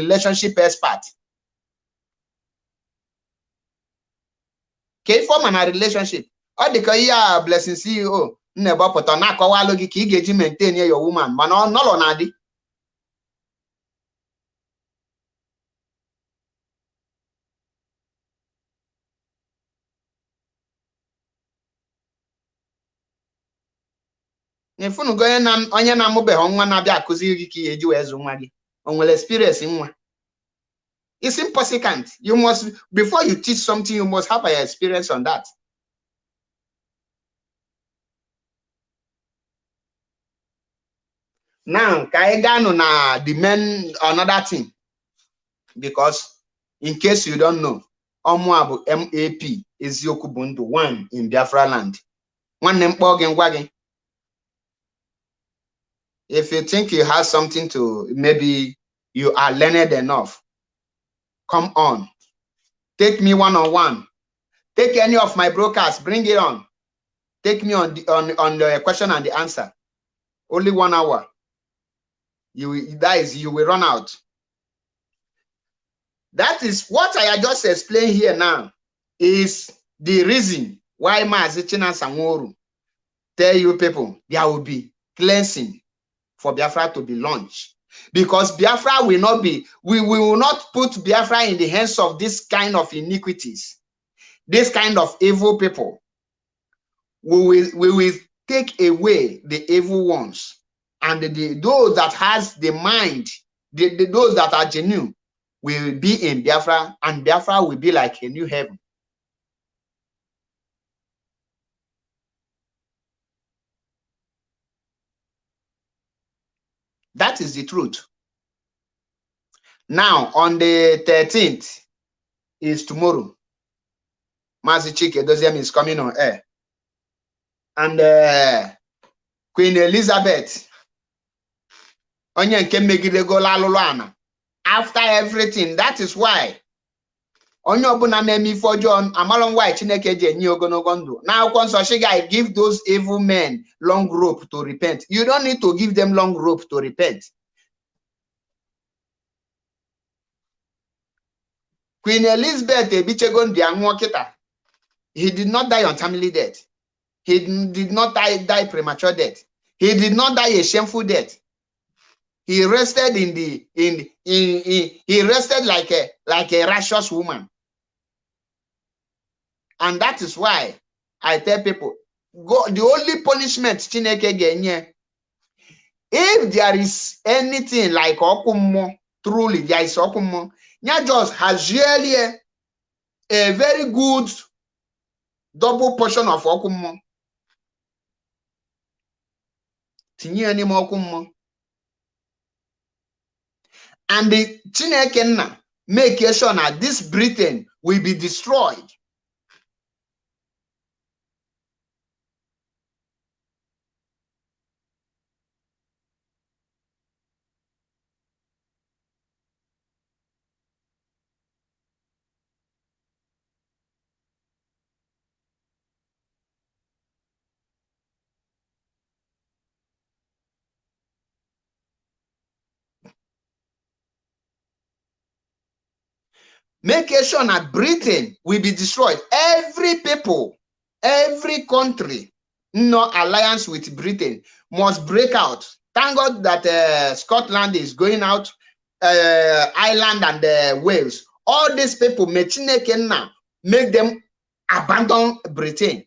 relationship expert. Ka ife ọma na relationship ọ dị ihe a blessing CEO na-ebọpụta na-akọwalụ gị ka ị ga-eji maintain your woman mana ọ nọlọ na-adị. Ifunugo onye na-amụbeghị nwa na-abịa akụziri gị ka ihe eji wee zụ nwa gị. O nwere experience nwa. It's impossible. You must before you teach something you must have an experience on that. Now ka anyị gaa nụ na the main another thing. Because in case you don't know ọmụa bụ MAP eziokwu bụ ndụ. One in Biafra land. Kpọọ gị ngwa gị. If you think you have something to maybe you are learned enough come on. Take me one on one take any of my brokers bring it on. Take me on the on, on the question and the answer. Only one hour. You that is you will run out. That is what i just explained here now is the reason why Maazi Chinasa Nworu tell you people there will be cleansing for Biafra to be launched. Because Biafra will not be, we, we will not put Biafra in the hands of this kind of iniquities, this kind of evil people. We will, we will take away the evil ones and the, the those that has the mind, the, the, those that are genuine will be in Biafra and Biafra will be like a new heaven. That is the truth. Now, on the 13th is tomorrow. Mazi Chika Edoziem is coming on air. And uh, Queen Elizabeth, onye nke megidegolo alụlụ ana. After everything, that is why onye ọbụla na-eme ife ọjọọ amalụ nwaanyị Chineke ji enye ogologo ndụ. N'akwụkwọ nsọ she guy give those evil men long rope to repent. You don't need to give them long rope to repent. Queen Elizabeth ebichego ndụ ya nwụọ kịta. He did not die untimely death. He did not die, die premature death. He did not die a shameful death. He rested in the in in, in he rested like a like a righteous woman and that is why i tell people go the only punishment chineke ga-enye if there is anything like ọkụ mmụọ truly there is ọkụ mmụọ ya just hazie a very good double portion of ọkụ mmụọ tinye ya n'ime ọkụ mmụọ and the Chineke nna make sure na this Britain will be destroyed. Make sure that Britain will be destroyed. Every people, every country, no alliance with Britain must break out. Thank God that uh, Scotland is going out, uh, Ireland and uh, Wales. All these people, make them abandon Britain.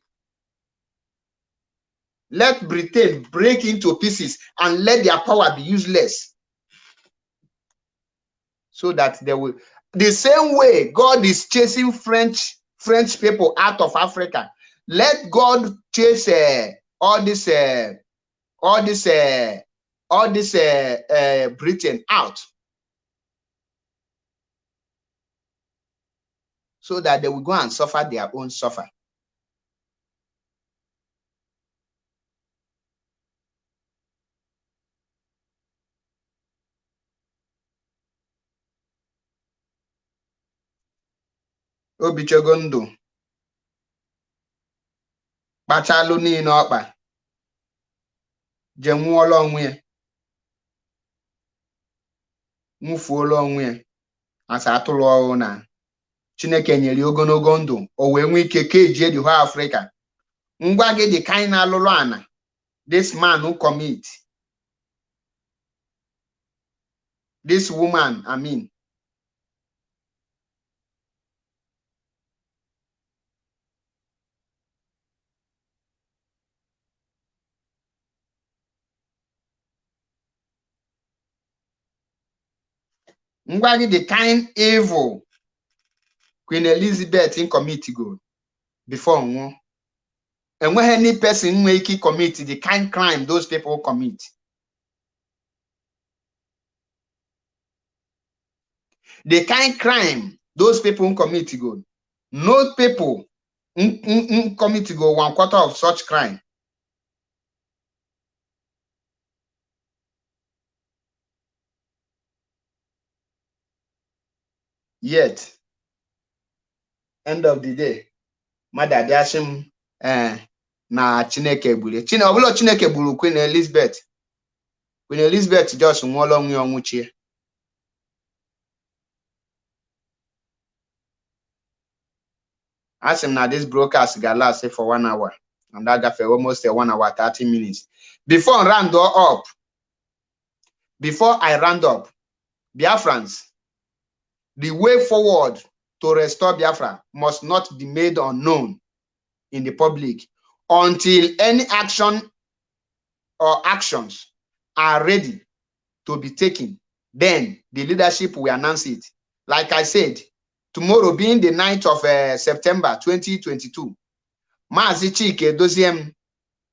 Let Britain break into pieces and let their power be useless. So that they will the same way God is chasing French French people out of Africa. Let God chase uh, all this uh, all this uh, all this uh, uh, Britain out. so that they will go and suffer their own suffer. Obichogo ndụ. Kpachalụ niile ọkpa. Je nwụọla onwe ya. Nwụfuola onwe ya. Asa atụrụ ọrụ na chineke nyere ogologo ndụ. O wee nwee ike kejie the whole Africa. Ngwa gị dị ka anyị na-alụlụ ana this man who commit. This woman I mean. Ngwa the kind evil Queen Elizabeth commitgo before nwụọ enweghị any person nwee ike commit the kind crime those people commit. The kind crime those people commit go. No people commit go one quarter of such crime yet end of the day mmadụ abịasị m ee na chineke gburu chine ọbụla chineke gburu Queen Elizabeth Queen Elizabeth jos nwụọla onwe ya ọnwụchie a sị m na this broadcast ga last for one hour and that gafere almost a one hour 30 minutes. Before round up before I round up Biafrans the way forward to restore Biafra must not be made unknown in the public until any action or actions are ready to be taken. Then the leadership will announce it. Like I said, tomorrow being the 9th of uh, September 2022, Mazi Chike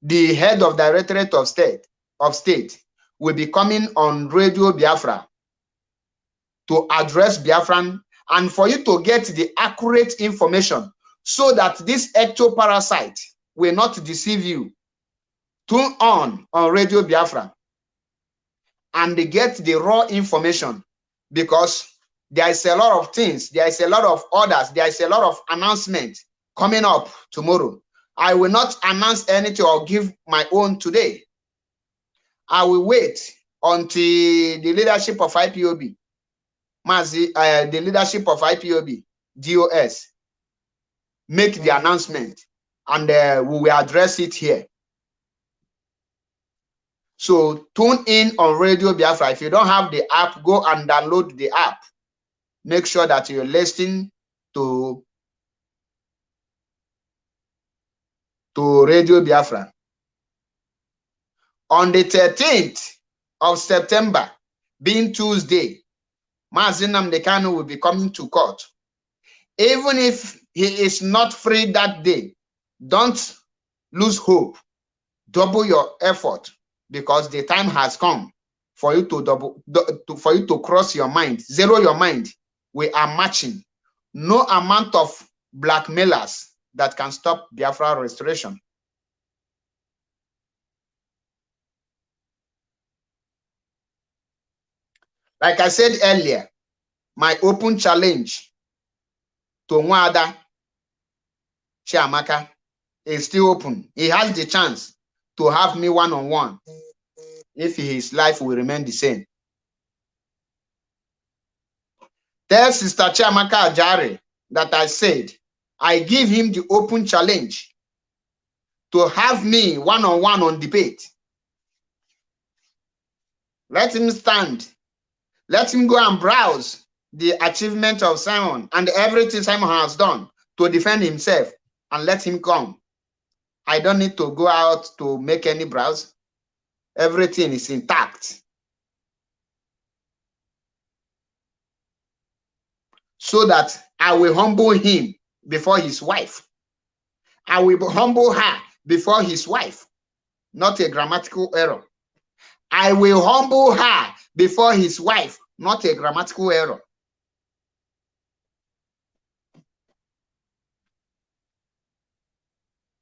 the head of Directorate of State, of State, will be coming on Radio Biafra to address Biafran and for you to get the accurate information so that this ectoparasite will not deceive you. Tune on on Radio Biafra and get the raw information because there is a lot of things, there is a lot of orders, there is a lot of announcement coming up tomorrow. I will not announce anything or give my own today. I will wait until the leadership of IPOB Mazi, uh, the leadership of IPOB, DOS, make the announcement and uh, we will address it here. So tune in on Radio Biafra. If you don't have the app, go and download the app. Make sure that you're listening to, to Radio Biafra. On the 13th of September, being Tuesday, Mazi Nnamdi will be coming to court. Even if he is not free that day, don't lose hope. Double your effort because the time has come for you to double for you to cross your mind, zero your mind. We are matching. No amount of blackmailers that can stop Biafra restoration. Like I said earlier, my open challenge to Nwada Chiamaka is still open. He has the chance to have me one-on-one if his life will remain the same. Tell Sister Chiamaka Ajari that I said I give him the open challenge to have me one-on-one -on, -one on debate. Let him stand let him go and browse the achievement of Simon and everything Simon has done to defend himself and let him come. I don't need to go out to make any browse. Everything is intact. So that I will humble him before his wife. I will humble her before his wife. Not a grammatical error. I will humble her before his wife. Not a grammatical error.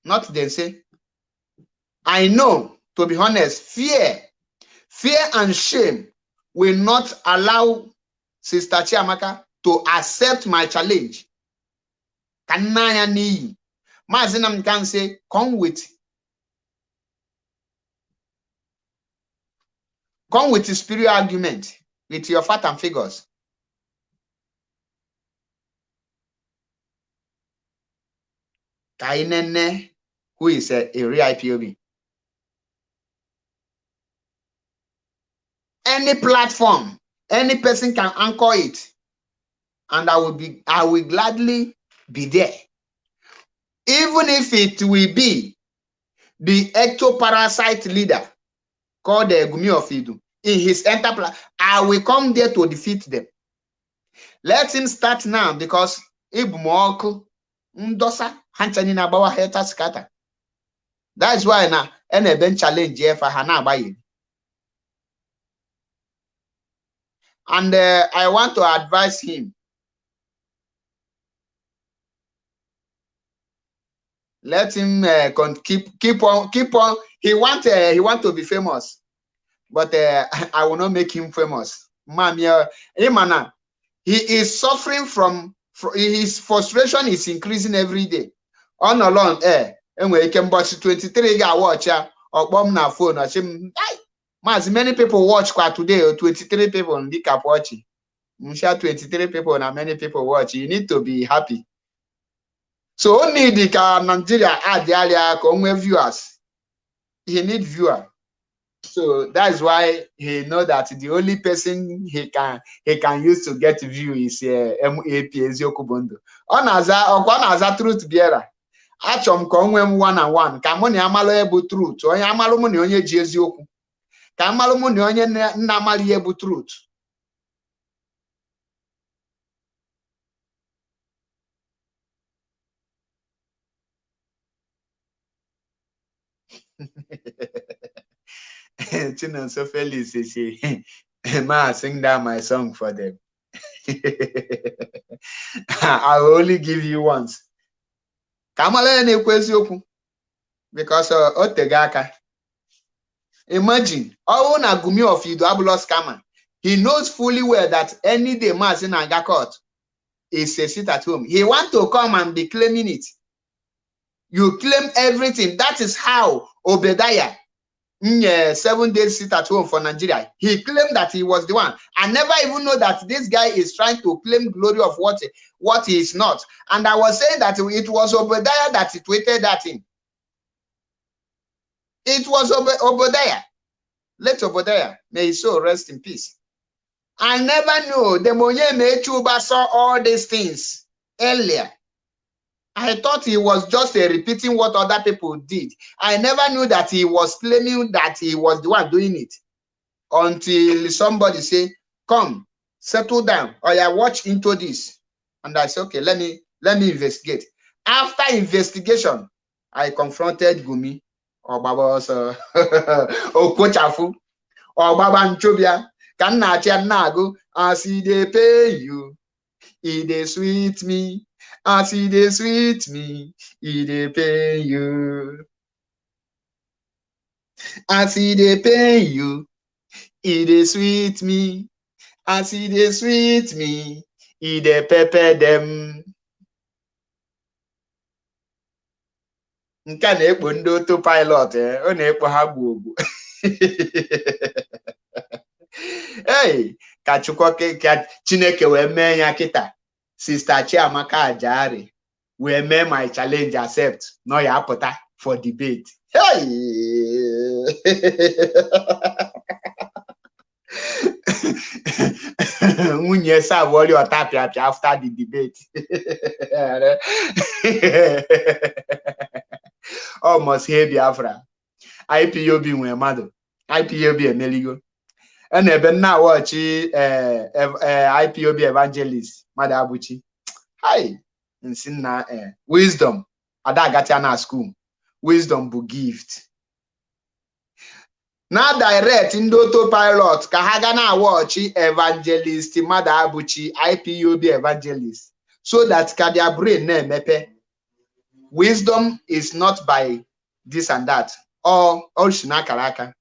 Not then say, I know, to be honest, fear, fear and shame will not allow Sister Chiamaka to accept my challenge. Kanaya ni. Mazi Nnamdi Kanu say, come with Come with the spirit argument with your fact and figures. Kainene, who is a, a real IPOB. Any platform, any person can anchor it, and I will be, I will gladly be there. Even if it will be the ectoparasite leader called the Gumi of Idu in his enterprise, I will come there to defeat them. Let him start now because Ibmoku Ndosa Hanchani Nabawa Heta scatter. That's why now any bench challenge for Hana Bayi. And uh, I want to advise him. Let him uh, keep keep on keep on. He want uh, he want to be famous, but uh, I will not make him famous. Imana, he is suffering from his frustration is increasing every day. On alone, eh, enwere ike mbọchị 23 ga-awọch ya ọkpọ m na phone ọchị m Maazị many people watch kwa today 23 people ndị kapụ ọchị msha 23 people na many people watch you need to be happy. So o need Nigeria adịarịa ka o nwee viewers. He need viewer. So that's why he know that the only person he can he can use to get view is uh, MAP eziokwu bụ ndụ ọ na-aza ọkwa ọ na-aza truth bearer. Achọrọ m ka o nwee m one and one. Ka mụ na ya malụ bụ truth. Onye amalụ mụ na onye ji eziokwu. Ka amalụ mụ na onye nna amalụ ihe bụ truth. Chinonso Felix say, Ma, sing down my song for them. I will only give you once. Ka amala ya na-ekwu eziokwu because o tego aka. Imagine, ọwụ na Gumi of Idu abụlọ scammer. He knows fully well that any day Maazị na-aga court is a sit at home. He want to come and be claiming it. You claim everything. That is how Obadiah Mm, seven days sit at home for Nigeria. He claimed that he was the one. I never even know that this guy is trying to claim glory of what, what he is not. And I was saying that it was Obadiah that tweeted that in. It was Ob Obadiah. Let Obadiah, may his soul rest in peace. I never knew the Monye Mechuba saw all these things earlier. I thought he was just uh, repeating what other people did. I never knew that he was claiming that he was the one doing it until somebody say, come, settle down, or I watch into this. And I said, okay, let me let me investigate. After investigation, I confronted Gumi or Baba Okochafu or Baba Nchobia. Not nago as he they pay you, he sweet me. As e dey sweet me e dey pain you. As e dey pain you e dey sweet me. As e dey sweet me e dey pepper dem. Nke a na-ekpo ndị oto pilot ọ na-ekpo ha gbuo ogbu ei ka chukwu ka chineke wee mee ya kịta Sister Chiamaka Ajari wee mee my challenge accept. Nọ ya apụta for debate. Hey! nwunye sabụọrị ọtapịapịa after the debate. Almost he Biafra. IPOB nwee mmadụ IPOB emeligo na-ebe nna wọchị IPOB evangelist mmadụ abụchi hai nsi nna wisdom. Ada na school. Wisdom bụ gift. Na direct ndị oto pilot ka ha ga na wọchị evangelist mmadụ abụchi IPOB evangelist so that ka their brain na-emepe wisdom is not by this and that. Or or shinakaraka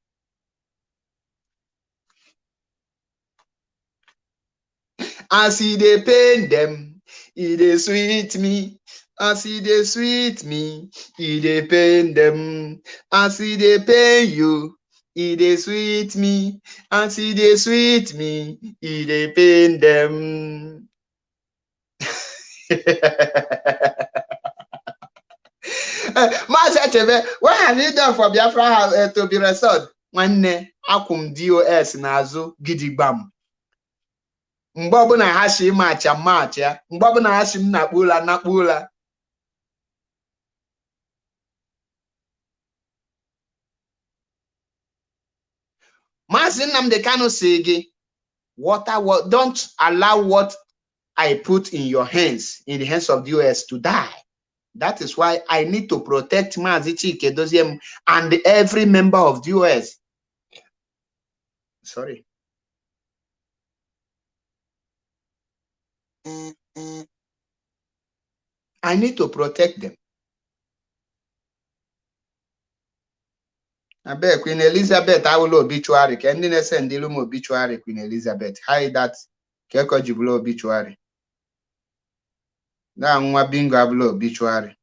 as e dey pain dem e dey sweet me. As e dey sweet me e dey pain dem. As e dey pain you e dey sweet me. As e dey sweet me e dey pain dem. Maazị Achebe, what have you done for Biafra uh, to be restored? Nwanne akwụ m DOS n'azụ gidigbam mgbe ọbụla ha si macha macha ya mgbe ọbụla ha si m nakpu ụla ụla Maazị Nnamdi si gị water don't allow what I put in your hands in the hands of the DOS to die. That is why I need to protect Maazị Chika Edoziem and every member of the DOS. Sorry. I need to protect them. abeg Queen Elizabeth awụla obituary. Ka ndị na-ese ndịlu m obituary Queen Elizabeth? Hide that. Ka eko ji bụla obituary. Na nwa bingo abụla obituary.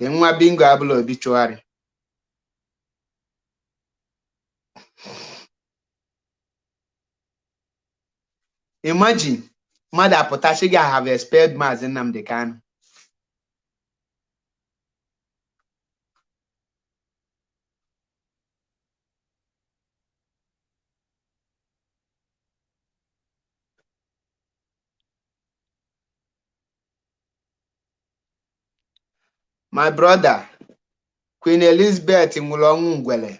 Nwa bingo abụla obituary imagine mmadụ apụta sị gị I have expelled Maazị Nnamdi Kanu. My brother Queen Elizabeth nwụrụ ọnwụ ngwele.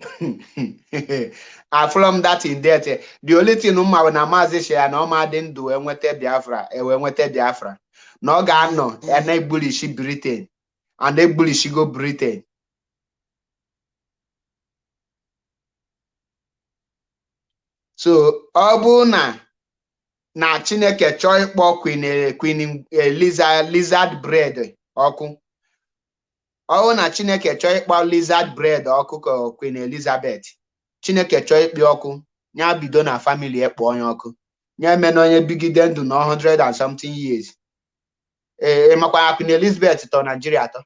Afụrọ m that in death the only thing mma na maazị shea na ọma dị ndụ enweta biafra ewe nweta biafra. Na ọ ga-anọ ya na-egbulishi britain and egbulishigo britain. So ọ bụ na na chineke chọọ ịkpọ queen queen lizard bread ọkụ. Ọ bụ na chineke chọọ ịkpọ lizard bread ọkụ ka queen elizabeth chineke chọọ ikpe ọkụ ya bido na famili ekpo onye ọkụ. Ya eme na onye bigide ndụ na 100 and something years. Ee makwara Queen Elizabeth tọ Nigeria atọ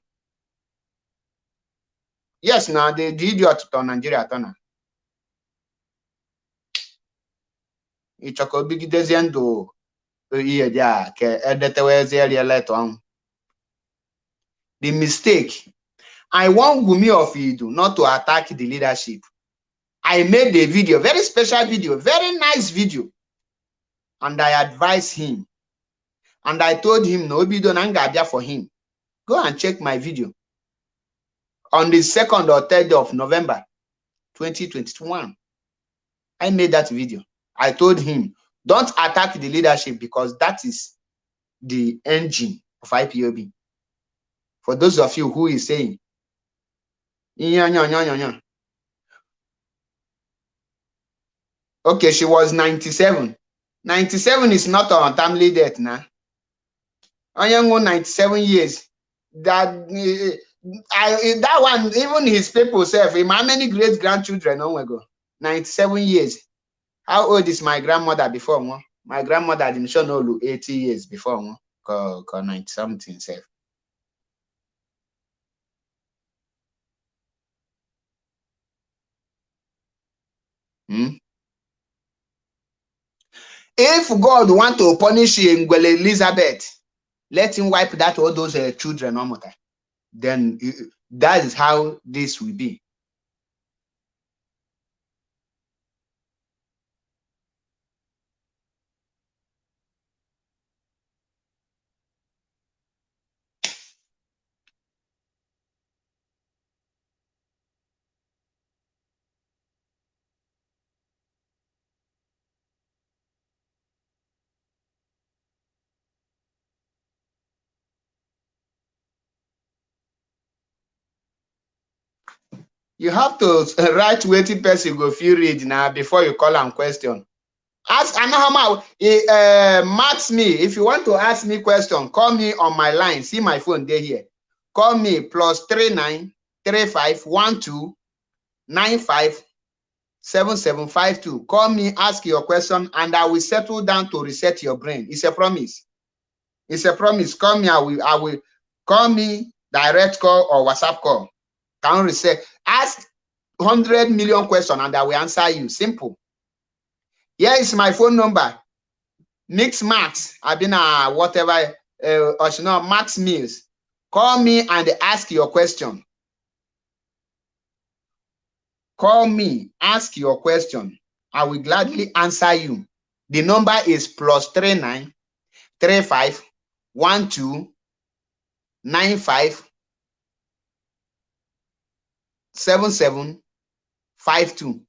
yes na the idiot tọ Nigeria atọ na. Ịchọ ka o bigidezie ndụ ihe dị a ka edetewezie rie leta ọnwụ the mistake I want Gumi of Idu not to attack the leadership I made a video, very special video, very nice video. And I advised him. And I told him, no, Obido Nangabia for him. Go and check my video. On the 2nd or 3rd of November 2021, I made that video. I told him, don't attack the leadership because that is the engine of IPOB. For those of you who is saying, yeah, yeah, yeah, yeah. yeah. Okay, she was 97. 97 is not an untimely death now. Onyango 97 years. That uh, I that one, even his people self, him how many great grandchildren long ago? 97 years. How old is my grandmother before one? My grandmother didn't show no 80 years before one. 90 something self. Hmm? if God want to punish Elizabeth, let him wipe that all those uh, children omota. Then uh, that is how this will be. You have to write wetin person go fit read na before you call am question. Ask anahama uh, max me. If you want to ask me question call me on my line. See my phone dey here. Call me plus three nine three five one two nine five seven seven five two. Call me ask your question and i will settle down to reset your brain. It's a promise. It's a promise. Call me i will i will call me direct call or whatsapp call. Can reset ask 100 million question and i will answer you. Simple. Here is my phone number. Mix max i've been uh whatever uh or you know max Mills. call me and ask your question. Call me ask your question. I will gladly answer you. The number is plus three nine three five one two nine five seven seven five two.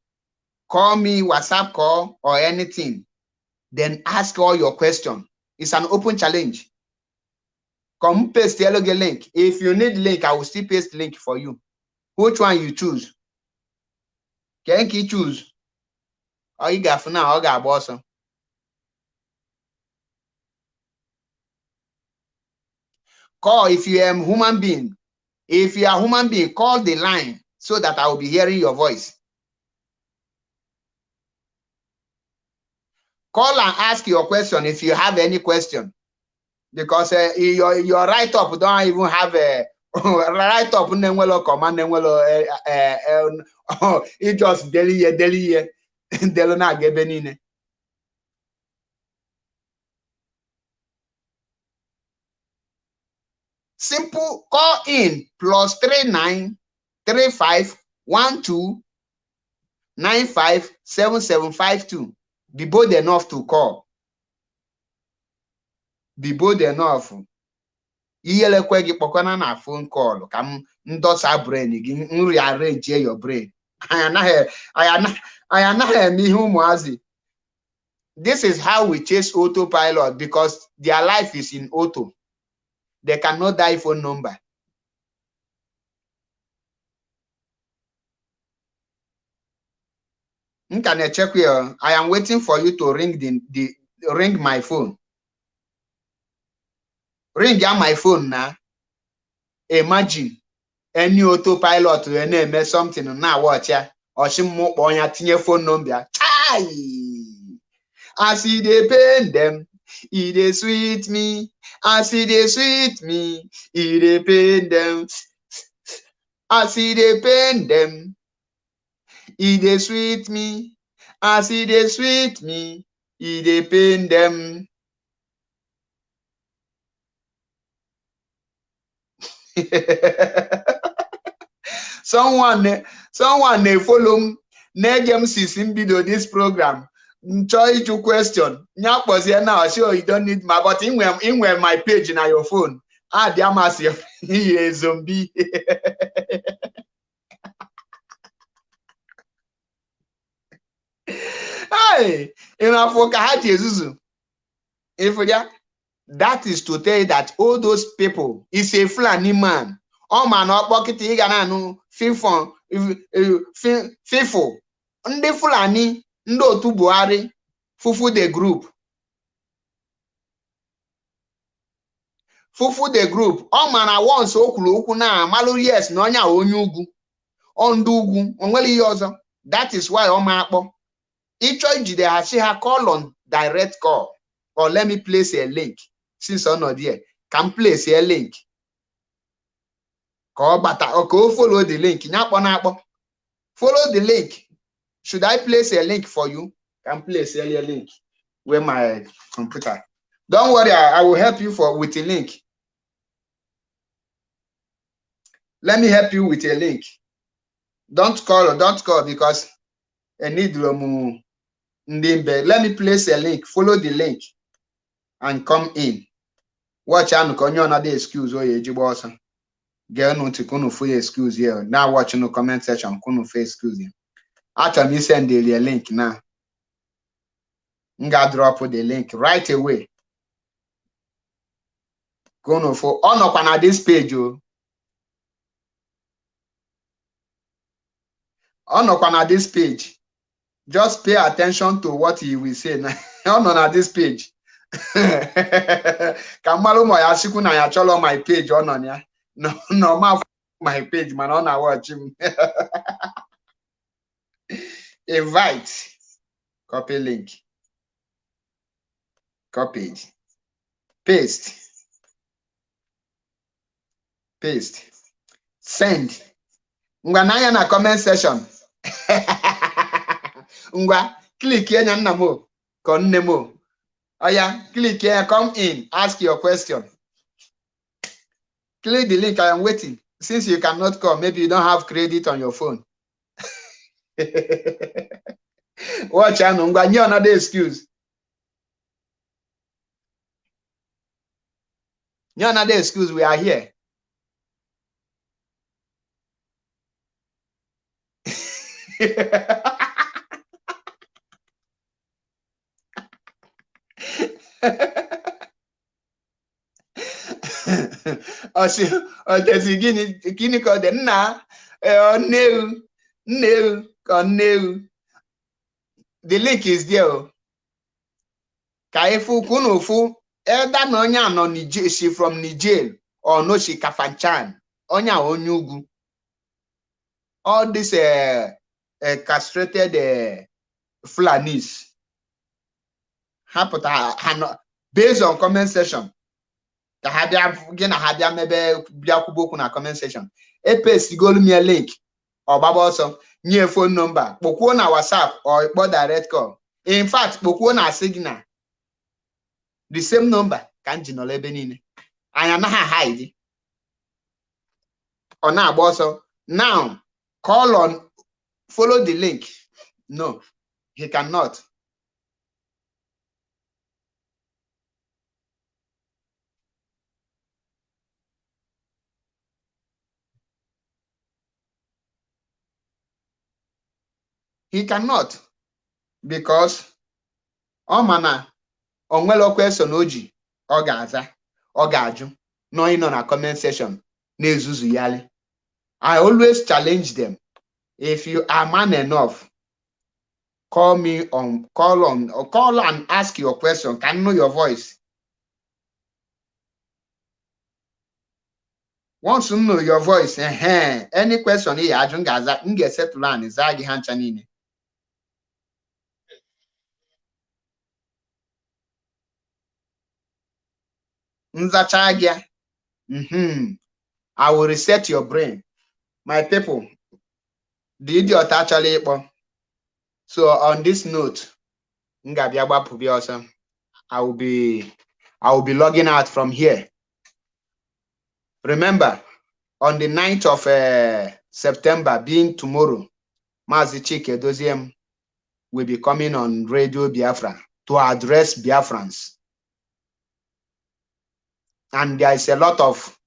Call me whatsapp call or anything. Then ask all your question. It's an open challenge. Come paste the link. If you need link i will still paste link for you. Which one you choose? Can you choose. Ị you got for now, ga-agba ọsọ. Call if you are human being. If you are human being call the line so that i will be hearing your voice. Call and ask your question if you have any question. Because uh, your your write up don't even have a write up na-enwelo command na-enwelo ị just deli ihe deli ihe delu na-aga ebe niile simple call in plus three nine three five one two nine five seven seven five two. Be bold enough to call. Be bold enough. Ihelekwe gị kpọkwana na phone call. Ka m ndosa brain gị nri arrange your brain. Anyị anaghị eme ihe ụmụazị this is how we chase autopilot because their life is in auto. They cannot die phone number m ka na-echekwa i am waiting for you to ring the, the ring my phone. Ring ya my phone na. Imagine any autopilot wee na-eme something na watch ya. Ọchịmmụkpọ ya tinye phone number chai! As e dey pain dem e dey sweet me. As e dey sweet me e dey pain dem. As e dey pain dem e dey sweet me. As e dey sweet me e dey pain dem. Someone someone na-efolo m na-ege m sisi mbido this program nchọọ ịjụ question. Nya kpọzie na osi you don't need my but inwe my page na your phone. Adị amasị ihe zombi ịrafụ ka ha ji ezuzu. Ịfụ ya that is to tell you that all those people is a Fulani man. Ọ ma na ọkpọkịta ị ga na-anụ fifo ndị Fulani ndị otu Buhari fufu the group. Fufu the group. Ọ ma na once o kwuru okwu na amalụ yes na onye a onye ugwu. Ọ ndị ugwu o nwere ihe ọzọ. That is why ọ ma akpọ. Ịchọ ijide ha si ha call on direct call or let me place a link since ọ nọ there ka m place a link. Ka ọ bata. Ka o follow the link? Na akpọ follow the link. Should I place a link for you? Can place a link where my computer. Don't worry I, will help you for with a link. Let me help you with a link. Don't call or don't call because I um, let me place a link. Follow the link and come in. Watch anụ ka onye ọnada excuse oyi ejigbo ọsọ. Gee nụ ntị kunu fụ ya excuse ya. Na watch nụ comment section kunu fụ excuse ya. Achọrọ m isend a link na. M ga drop the link right away. Kunu fụ ọ nọkwa na this page o. Ọ nọkwa na this page. Just pay attention to what he will say. Ọ nọ na this page. Ka mmalụ ụmụ ya chikwu na ya chọrọ my page ọ nọ na ya. Na ọma my page mana ọ na-awọchi m. Invite. Copy link. Copy paste. Paste. Send. Ngwa n'anya na comment section. Ngwa klik enya nna m ka nne m oya click here come in ask your question. Click the link i am waiting. Since you cannot come maybe you don't have credit on your phone. Watch anụ ngwa nye another excuse. Nye another excuse we are here ọ sị ọdezi gịnị gịnị ka ọ dị? Nna nne ewu nna ewu ka nne ewu the link is there o ka ịfụ kwunu ụfụ eda na onye a si from Niger or Kafanchan onye a onye ugwu. All this uh, uh, castrated uh, Fulanis. Ha pụtara ha nọ based on comment section ka ha bịa gị na ha bịa mebe bịa kwuba okwu na comment section. Epesigolu m link ọgbaba ọsọ nye phone number kpọkwuo na whatsapp or ịkpọ direct call. In fact kpọkwuo na signal. The same number ka m ji nọrọ ebe niile. Anyị anaghị hide ọ na-agba ọsọ. Now call on follow the link. No he cannot. He cannot because ọ ma na o nwere question o ji ọ ga-aza ọ ga-ajụ nọ na comment section na-ezuzu yali I always challenge them. If you are man enough call me on call on call and ask your question. Can I know your voice? Once m know your voice uh, any question ị ajụ m ga-aza m ga-esetụlụ anị zaa gị ha ncha niile. Mm I will reset your brain. My people the idiot achọla ịkpọ so on this note I will be I will be logging out from here. Remember on the 9th of uh, September being tomorrow Maazị Chika Edoziem will be coming on Radio Biafra to address Biafrans and there is a lot of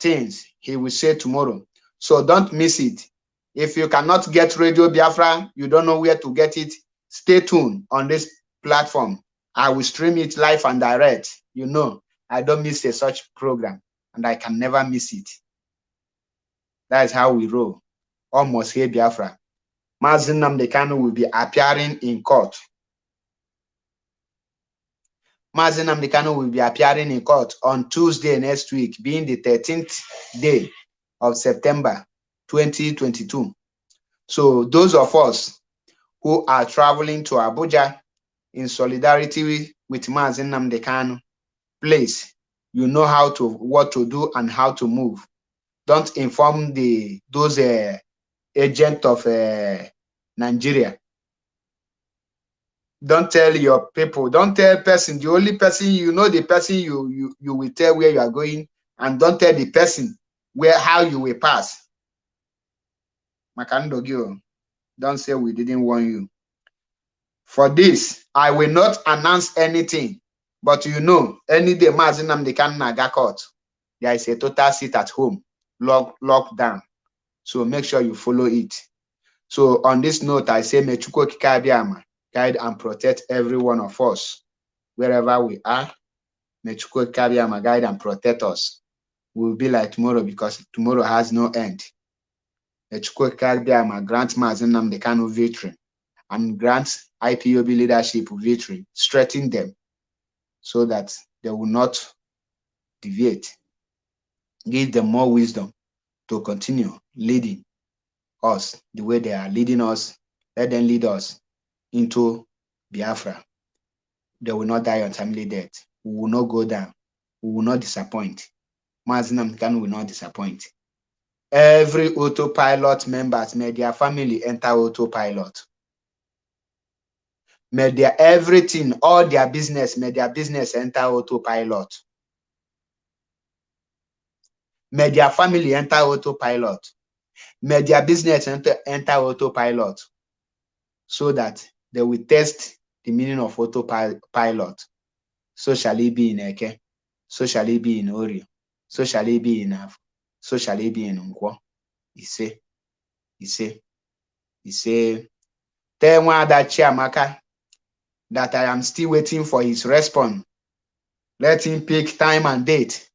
things he will say tomorrow. So don't miss it. If you cannot get Radio Biafra, you don't know where to get it, stay tuned on this platform. I will stream it live and direct. You know, I don't miss a such program and I can never miss it. That is how we roll. Almost here Biafra. Mazi Nnamdi Kanu will be appearing in court Mazi Nnamdi Kanu will be appearing in court on Tuesday next week, being the 13th day of September 2022. So those of us who are traveling to Abuja in solidarity with Mazi Nnamdi Kanu, please, you know how to what to do and how to move. Don't inform the those uh, agent of uh, Nigeria don't tell your people. Don't tell person. The only person you know the person you you you will tell where you are going and don't tell the person where how you will pass. Makandogio don't say we didn't warn you. For this i will not announce anything but you know any day Mazi Nnamdi Kanu naga court there is a total seat at home lock locked down. So make sure you follow it. So on this note i say guide and protect every one of us wherever we are. May Chukwu our guide and protect us. We'll be like tomorrow because tomorrow has no end. Echukwukabiama grant Mazi Nnamdi Kanu victory and grant IPOB leadership victory, strengthen them so that they will not deviate. Give them more wisdom to continue leading us the way they are leading us. Let them lead us into Biafra. They will not die untimely death. We will not go down. We will not disappoint. Mazi Nnamdi Kanu will not disappoint. Every autopilot members, may their family enter autopilot. May their everything, all their business, may their business enter autopilot. May their family enter autopilot. May their business enter, enter autopilot so that they will test the meaning of autopilot. So shall it be in Eke, so shall it be in Ori, so shall it be in Af, so shall it be in Nkwo. Ise, Ise, Ise. Tell Nwada Chiamaka that I am still waiting for his response. Let him pick time and date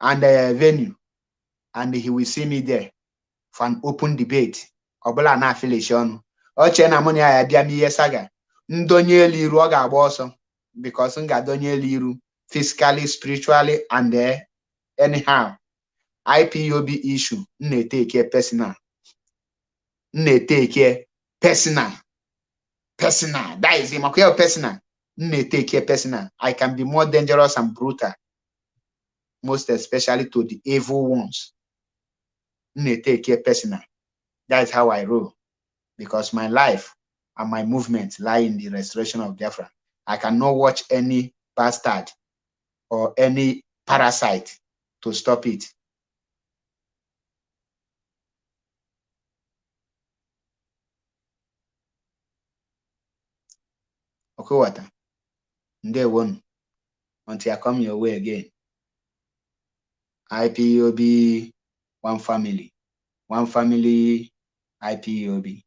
and uh, venue, and he will see me there for an open debate. Ọbụla na-afilishi ọnụ. Oche na mụ na ya bịa n'ihe saga. Ndonye elu iru ọ ga-agba ọsọ because m ga-adonye elu iru physically, spiritually, and uh, anyhow. IPOB issue m na-eteke personal. M na-eteke personal. Personal. That is him. Okay, personal. M na-eteke. I can be more dangerous and brutal. Most especially to the evil ones. M na-eteke personal. That is how I roll. Because my life and my movement lie in the restoration of Biafra. I cannot watch any bastard or any parasite to stop it. Okowata, ndewonu. Until I come your way again. IPOB, one family. One family, IPOB.